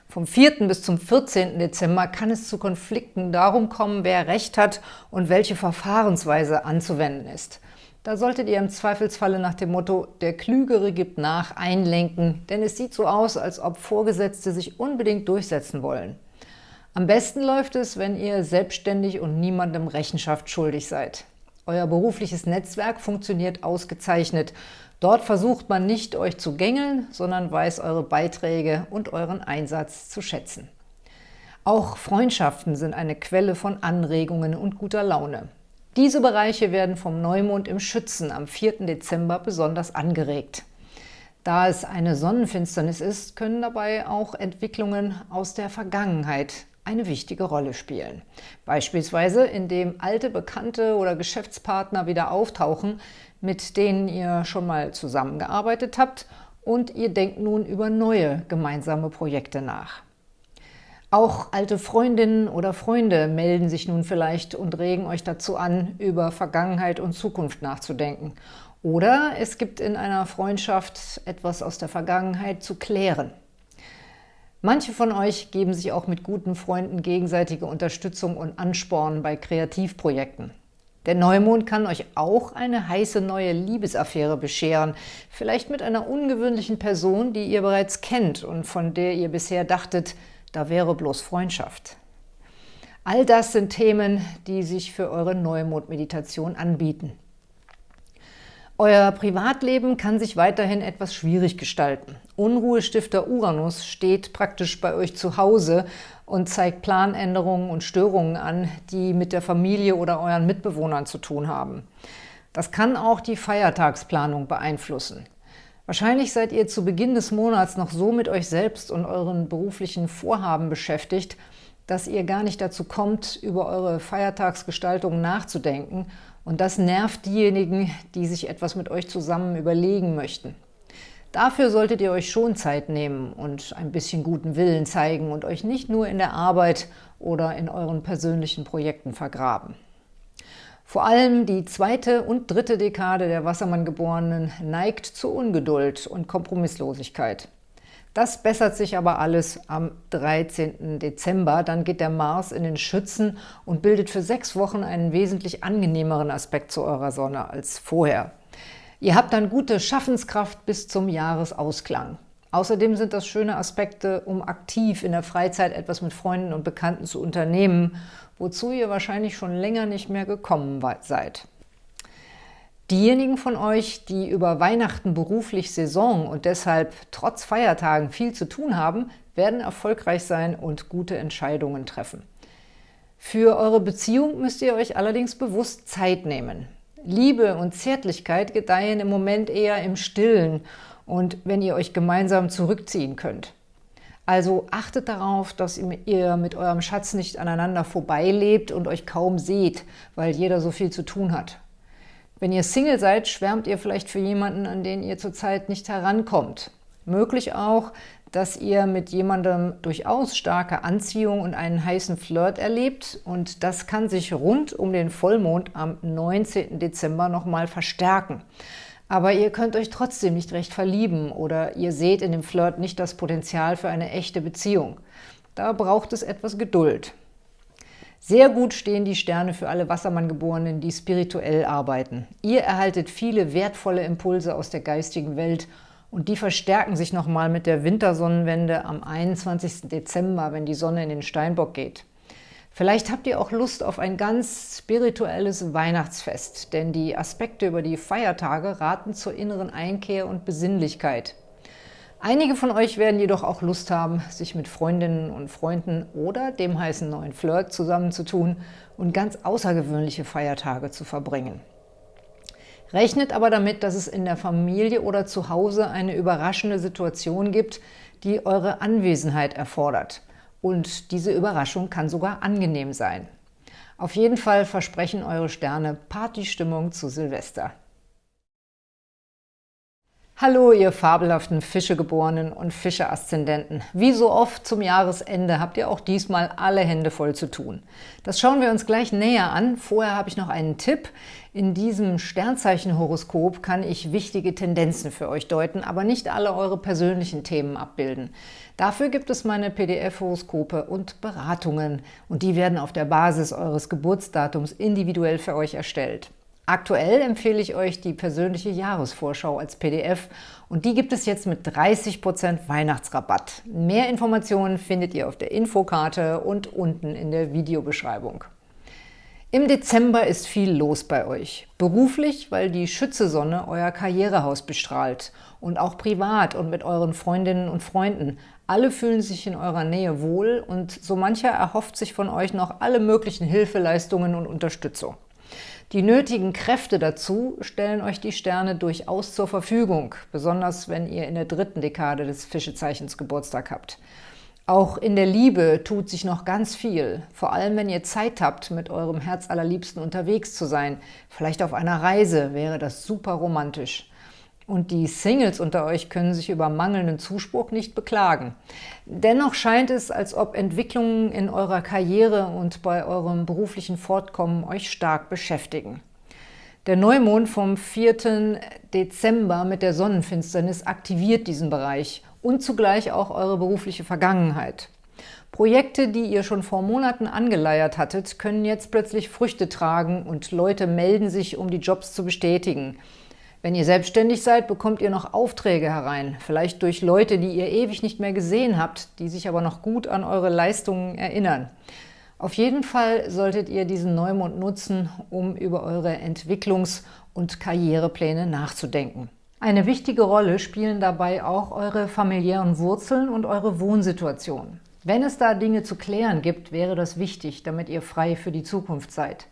Vom 4. bis zum 14. Dezember kann es zu Konflikten darum kommen, wer Recht hat und welche Verfahrensweise anzuwenden ist. Da solltet ihr im Zweifelsfalle nach dem Motto »Der Klügere gibt nach« einlenken, denn es sieht so aus, als ob Vorgesetzte sich unbedingt durchsetzen wollen. Am besten läuft es, wenn ihr selbstständig und niemandem Rechenschaft schuldig seid. Euer berufliches Netzwerk funktioniert ausgezeichnet. Dort versucht man nicht, euch zu gängeln, sondern weiß eure Beiträge und euren Einsatz zu schätzen. Auch Freundschaften sind eine Quelle von Anregungen und guter Laune. Diese Bereiche werden vom Neumond im Schützen am 4. Dezember besonders angeregt. Da es eine Sonnenfinsternis ist, können dabei auch Entwicklungen aus der Vergangenheit eine wichtige Rolle spielen. Beispielsweise, indem alte Bekannte oder Geschäftspartner wieder auftauchen, mit denen ihr schon mal zusammengearbeitet habt und ihr denkt nun über neue gemeinsame Projekte nach. Auch alte Freundinnen oder Freunde melden sich nun vielleicht und regen euch dazu an, über Vergangenheit und Zukunft nachzudenken. Oder es gibt in einer Freundschaft etwas aus der Vergangenheit zu klären. Manche von euch geben sich auch mit guten Freunden gegenseitige Unterstützung und Ansporn bei Kreativprojekten. Der Neumond kann euch auch eine heiße neue Liebesaffäre bescheren, vielleicht mit einer ungewöhnlichen Person, die ihr bereits kennt und von der ihr bisher dachtet, da wäre bloß Freundschaft. All das sind Themen, die sich für eure Neumond-Meditation anbieten. Euer Privatleben kann sich weiterhin etwas schwierig gestalten. Unruhestifter Uranus steht praktisch bei euch zu Hause und zeigt Planänderungen und Störungen an, die mit der Familie oder euren Mitbewohnern zu tun haben. Das kann auch die Feiertagsplanung beeinflussen. Wahrscheinlich seid ihr zu Beginn des Monats noch so mit euch selbst und euren beruflichen Vorhaben beschäftigt, dass ihr gar nicht dazu kommt, über eure Feiertagsgestaltung nachzudenken und das nervt diejenigen, die sich etwas mit euch zusammen überlegen möchten. Dafür solltet ihr euch schon Zeit nehmen und ein bisschen guten Willen zeigen und euch nicht nur in der Arbeit oder in euren persönlichen Projekten vergraben. Vor allem die zweite und dritte Dekade der Wassermann-Geborenen neigt zu Ungeduld und Kompromisslosigkeit. Das bessert sich aber alles am 13. Dezember. Dann geht der Mars in den Schützen und bildet für sechs Wochen einen wesentlich angenehmeren Aspekt zu eurer Sonne als vorher. Ihr habt dann gute Schaffenskraft bis zum Jahresausklang. Außerdem sind das schöne Aspekte, um aktiv in der Freizeit etwas mit Freunden und Bekannten zu unternehmen wozu ihr wahrscheinlich schon länger nicht mehr gekommen seid. Diejenigen von euch, die über Weihnachten beruflich Saison und deshalb trotz Feiertagen viel zu tun haben, werden erfolgreich sein und gute Entscheidungen treffen. Für eure Beziehung müsst ihr euch allerdings bewusst Zeit nehmen. Liebe und Zärtlichkeit gedeihen im Moment eher im Stillen und wenn ihr euch gemeinsam zurückziehen könnt. Also achtet darauf, dass ihr mit eurem Schatz nicht aneinander vorbeilebt und euch kaum seht, weil jeder so viel zu tun hat. Wenn ihr Single seid, schwärmt ihr vielleicht für jemanden, an den ihr zurzeit nicht herankommt. Möglich auch, dass ihr mit jemandem durchaus starke Anziehung und einen heißen Flirt erlebt und das kann sich rund um den Vollmond am 19. Dezember nochmal verstärken. Aber ihr könnt euch trotzdem nicht recht verlieben oder ihr seht in dem Flirt nicht das Potenzial für eine echte Beziehung. Da braucht es etwas Geduld. Sehr gut stehen die Sterne für alle Wassermann-Geborenen, die spirituell arbeiten. Ihr erhaltet viele wertvolle Impulse aus der geistigen Welt und die verstärken sich nochmal mit der Wintersonnenwende am 21. Dezember, wenn die Sonne in den Steinbock geht. Vielleicht habt ihr auch Lust auf ein ganz spirituelles Weihnachtsfest, denn die Aspekte über die Feiertage raten zur inneren Einkehr und Besinnlichkeit. Einige von euch werden jedoch auch Lust haben, sich mit Freundinnen und Freunden oder dem heißen neuen Flirt zusammenzutun und ganz außergewöhnliche Feiertage zu verbringen. Rechnet aber damit, dass es in der Familie oder zu Hause eine überraschende Situation gibt, die eure Anwesenheit erfordert. Und diese Überraschung kann sogar angenehm sein. Auf jeden Fall versprechen eure Sterne Partystimmung zu Silvester. Hallo, ihr fabelhaften Fischegeborenen und Fische-Aszendenten. Wie so oft zum Jahresende habt ihr auch diesmal alle Hände voll zu tun. Das schauen wir uns gleich näher an. Vorher habe ich noch einen Tipp. In diesem Sternzeichenhoroskop kann ich wichtige Tendenzen für euch deuten, aber nicht alle eure persönlichen Themen abbilden. Dafür gibt es meine PDF-Horoskope und Beratungen und die werden auf der Basis eures Geburtsdatums individuell für euch erstellt. Aktuell empfehle ich euch die persönliche Jahresvorschau als PDF und die gibt es jetzt mit 30% Weihnachtsrabatt. Mehr Informationen findet ihr auf der Infokarte und unten in der Videobeschreibung. Im Dezember ist viel los bei euch. Beruflich, weil die Schütze-Sonne euer Karrierehaus bestrahlt und auch privat und mit euren Freundinnen und Freunden. Alle fühlen sich in eurer Nähe wohl und so mancher erhofft sich von euch noch alle möglichen Hilfeleistungen und Unterstützung. Die nötigen Kräfte dazu stellen euch die Sterne durchaus zur Verfügung, besonders wenn ihr in der dritten Dekade des Fischezeichens Geburtstag habt. Auch in der Liebe tut sich noch ganz viel, vor allem wenn ihr Zeit habt, mit eurem Herzallerliebsten unterwegs zu sein. Vielleicht auf einer Reise wäre das super romantisch. Und die Singles unter euch können sich über mangelnden Zuspruch nicht beklagen. Dennoch scheint es, als ob Entwicklungen in eurer Karriere und bei eurem beruflichen Fortkommen euch stark beschäftigen. Der Neumond vom 4. Dezember mit der Sonnenfinsternis aktiviert diesen Bereich und zugleich auch eure berufliche Vergangenheit. Projekte, die ihr schon vor Monaten angeleiert hattet, können jetzt plötzlich Früchte tragen und Leute melden sich, um die Jobs zu bestätigen. Wenn ihr selbstständig seid, bekommt ihr noch Aufträge herein, vielleicht durch Leute, die ihr ewig nicht mehr gesehen habt, die sich aber noch gut an eure Leistungen erinnern. Auf jeden Fall solltet ihr diesen Neumond nutzen, um über eure Entwicklungs- und Karrierepläne nachzudenken. Eine wichtige Rolle spielen dabei auch eure familiären Wurzeln und eure Wohnsituation. Wenn es da Dinge zu klären gibt, wäre das wichtig, damit ihr frei für die Zukunft seid.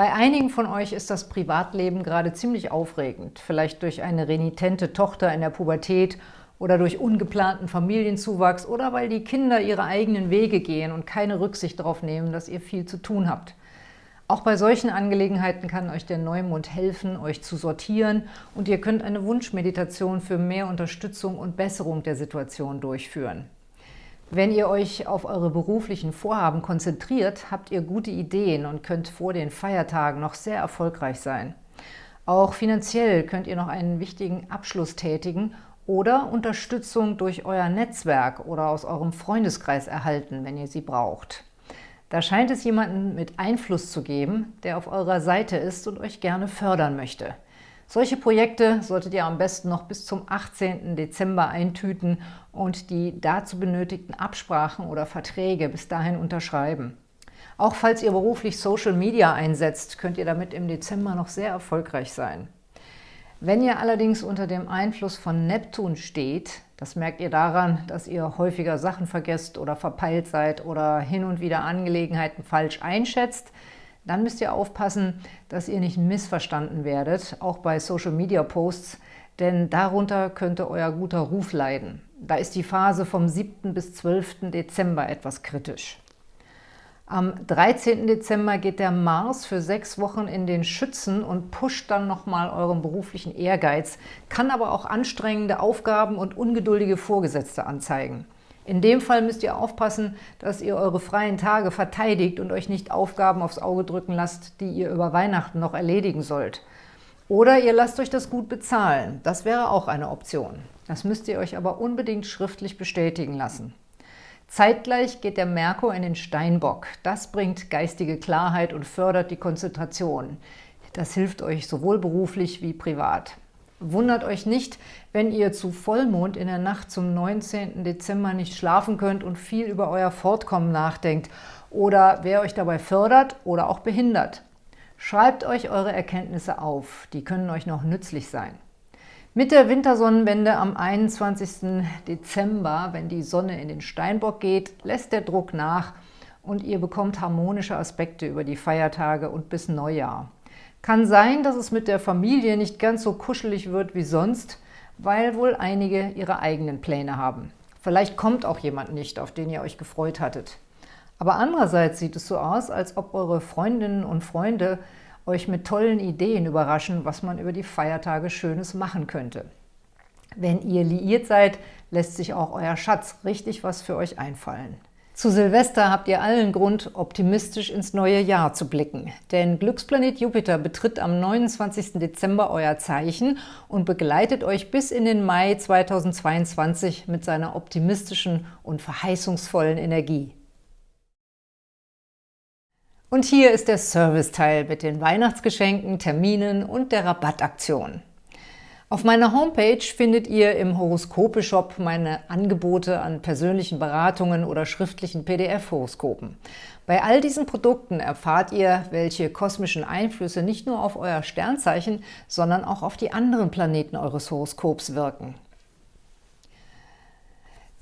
Bei einigen von euch ist das Privatleben gerade ziemlich aufregend, vielleicht durch eine renitente Tochter in der Pubertät oder durch ungeplanten Familienzuwachs oder weil die Kinder ihre eigenen Wege gehen und keine Rücksicht darauf nehmen, dass ihr viel zu tun habt. Auch bei solchen Angelegenheiten kann euch der Neumond helfen, euch zu sortieren und ihr könnt eine Wunschmeditation für mehr Unterstützung und Besserung der Situation durchführen. Wenn ihr euch auf eure beruflichen Vorhaben konzentriert, habt ihr gute Ideen und könnt vor den Feiertagen noch sehr erfolgreich sein. Auch finanziell könnt ihr noch einen wichtigen Abschluss tätigen oder Unterstützung durch euer Netzwerk oder aus eurem Freundeskreis erhalten, wenn ihr sie braucht. Da scheint es jemanden mit Einfluss zu geben, der auf eurer Seite ist und euch gerne fördern möchte. Solche Projekte solltet ihr am besten noch bis zum 18. Dezember eintüten und die dazu benötigten Absprachen oder Verträge bis dahin unterschreiben. Auch falls ihr beruflich Social Media einsetzt, könnt ihr damit im Dezember noch sehr erfolgreich sein. Wenn ihr allerdings unter dem Einfluss von Neptun steht, das merkt ihr daran, dass ihr häufiger Sachen vergesst oder verpeilt seid oder hin und wieder Angelegenheiten falsch einschätzt, dann müsst ihr aufpassen, dass ihr nicht missverstanden werdet, auch bei Social-Media-Posts, denn darunter könnte euer guter Ruf leiden. Da ist die Phase vom 7. bis 12. Dezember etwas kritisch. Am 13. Dezember geht der Mars für sechs Wochen in den Schützen und pusht dann nochmal euren beruflichen Ehrgeiz, kann aber auch anstrengende Aufgaben und ungeduldige Vorgesetzte anzeigen. In dem Fall müsst ihr aufpassen, dass ihr eure freien Tage verteidigt und euch nicht Aufgaben aufs Auge drücken lasst, die ihr über Weihnachten noch erledigen sollt. Oder ihr lasst euch das gut bezahlen. Das wäre auch eine Option. Das müsst ihr euch aber unbedingt schriftlich bestätigen lassen. Zeitgleich geht der Merkur in den Steinbock. Das bringt geistige Klarheit und fördert die Konzentration. Das hilft euch sowohl beruflich wie privat. Wundert euch nicht, wenn ihr zu Vollmond in der Nacht zum 19. Dezember nicht schlafen könnt und viel über euer Fortkommen nachdenkt oder wer euch dabei fördert oder auch behindert. Schreibt euch eure Erkenntnisse auf, die können euch noch nützlich sein. Mit der Wintersonnenwende am 21. Dezember, wenn die Sonne in den Steinbock geht, lässt der Druck nach und ihr bekommt harmonische Aspekte über die Feiertage und bis Neujahr. Kann sein, dass es mit der Familie nicht ganz so kuschelig wird wie sonst, weil wohl einige ihre eigenen Pläne haben. Vielleicht kommt auch jemand nicht, auf den ihr euch gefreut hattet. Aber andererseits sieht es so aus, als ob eure Freundinnen und Freunde euch mit tollen Ideen überraschen, was man über die Feiertage Schönes machen könnte. Wenn ihr liiert seid, lässt sich auch euer Schatz richtig was für euch einfallen. Zu Silvester habt ihr allen Grund, optimistisch ins neue Jahr zu blicken. Denn Glücksplanet Jupiter betritt am 29. Dezember euer Zeichen und begleitet euch bis in den Mai 2022 mit seiner optimistischen und verheißungsvollen Energie. Und hier ist der Serviceteil mit den Weihnachtsgeschenken, Terminen und der Rabattaktion. Auf meiner Homepage findet ihr im Horoskope-Shop meine Angebote an persönlichen Beratungen oder schriftlichen PDF-Horoskopen. Bei all diesen Produkten erfahrt ihr, welche kosmischen Einflüsse nicht nur auf euer Sternzeichen, sondern auch auf die anderen Planeten eures Horoskops wirken.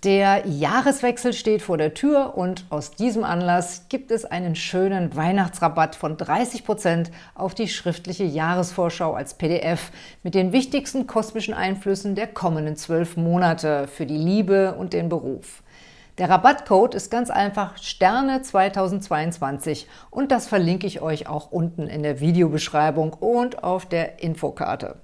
Der Jahreswechsel steht vor der Tür und aus diesem Anlass gibt es einen schönen Weihnachtsrabatt von 30% auf die schriftliche Jahresvorschau als PDF mit den wichtigsten kosmischen Einflüssen der kommenden zwölf Monate für die Liebe und den Beruf. Der Rabattcode ist ganz einfach Sterne 2022 und das verlinke ich euch auch unten in der Videobeschreibung und auf der Infokarte.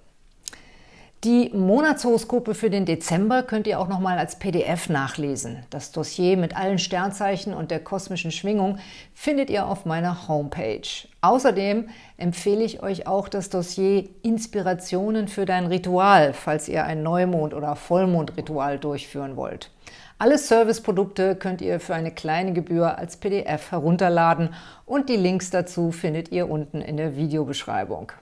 Die Monatshoroskope für den Dezember könnt ihr auch nochmal als PDF nachlesen. Das Dossier mit allen Sternzeichen und der kosmischen Schwingung findet ihr auf meiner Homepage. Außerdem empfehle ich euch auch das Dossier Inspirationen für dein Ritual, falls ihr ein Neumond- oder Vollmondritual durchführen wollt. Alle Serviceprodukte könnt ihr für eine kleine Gebühr als PDF herunterladen und die Links dazu findet ihr unten in der Videobeschreibung.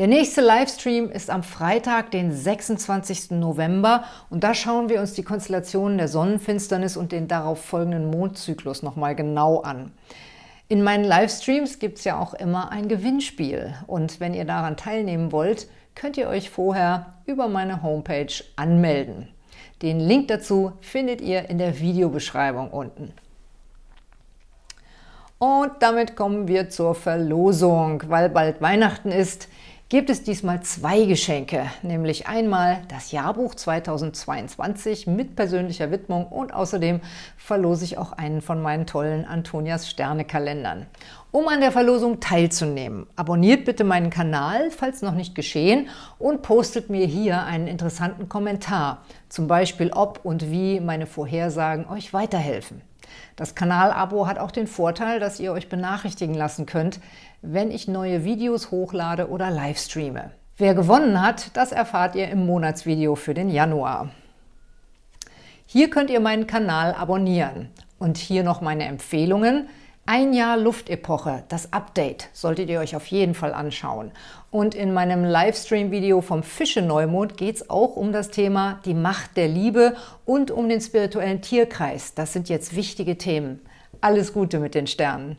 Der nächste Livestream ist am Freitag, den 26. November und da schauen wir uns die Konstellationen der Sonnenfinsternis und den darauf folgenden Mondzyklus nochmal genau an. In meinen Livestreams gibt es ja auch immer ein Gewinnspiel und wenn ihr daran teilnehmen wollt, könnt ihr euch vorher über meine Homepage anmelden. Den Link dazu findet ihr in der Videobeschreibung unten. Und damit kommen wir zur Verlosung. Weil bald Weihnachten ist, gibt es diesmal zwei Geschenke, nämlich einmal das Jahrbuch 2022 mit persönlicher Widmung und außerdem verlose ich auch einen von meinen tollen Antonias Sterne-Kalendern. Um an der Verlosung teilzunehmen, abonniert bitte meinen Kanal, falls noch nicht geschehen, und postet mir hier einen interessanten Kommentar, zum Beispiel ob und wie meine Vorhersagen euch weiterhelfen. Das Kanalabo hat auch den Vorteil, dass ihr euch benachrichtigen lassen könnt, wenn ich neue Videos hochlade oder livestreame. Wer gewonnen hat, das erfahrt ihr im Monatsvideo für den Januar. Hier könnt ihr meinen Kanal abonnieren. Und hier noch meine Empfehlungen – ein Jahr Luftepoche, das Update, solltet ihr euch auf jeden Fall anschauen. Und in meinem Livestream-Video vom Fische-Neumond geht es auch um das Thema die Macht der Liebe und um den spirituellen Tierkreis. Das sind jetzt wichtige Themen. Alles Gute mit den Sternen!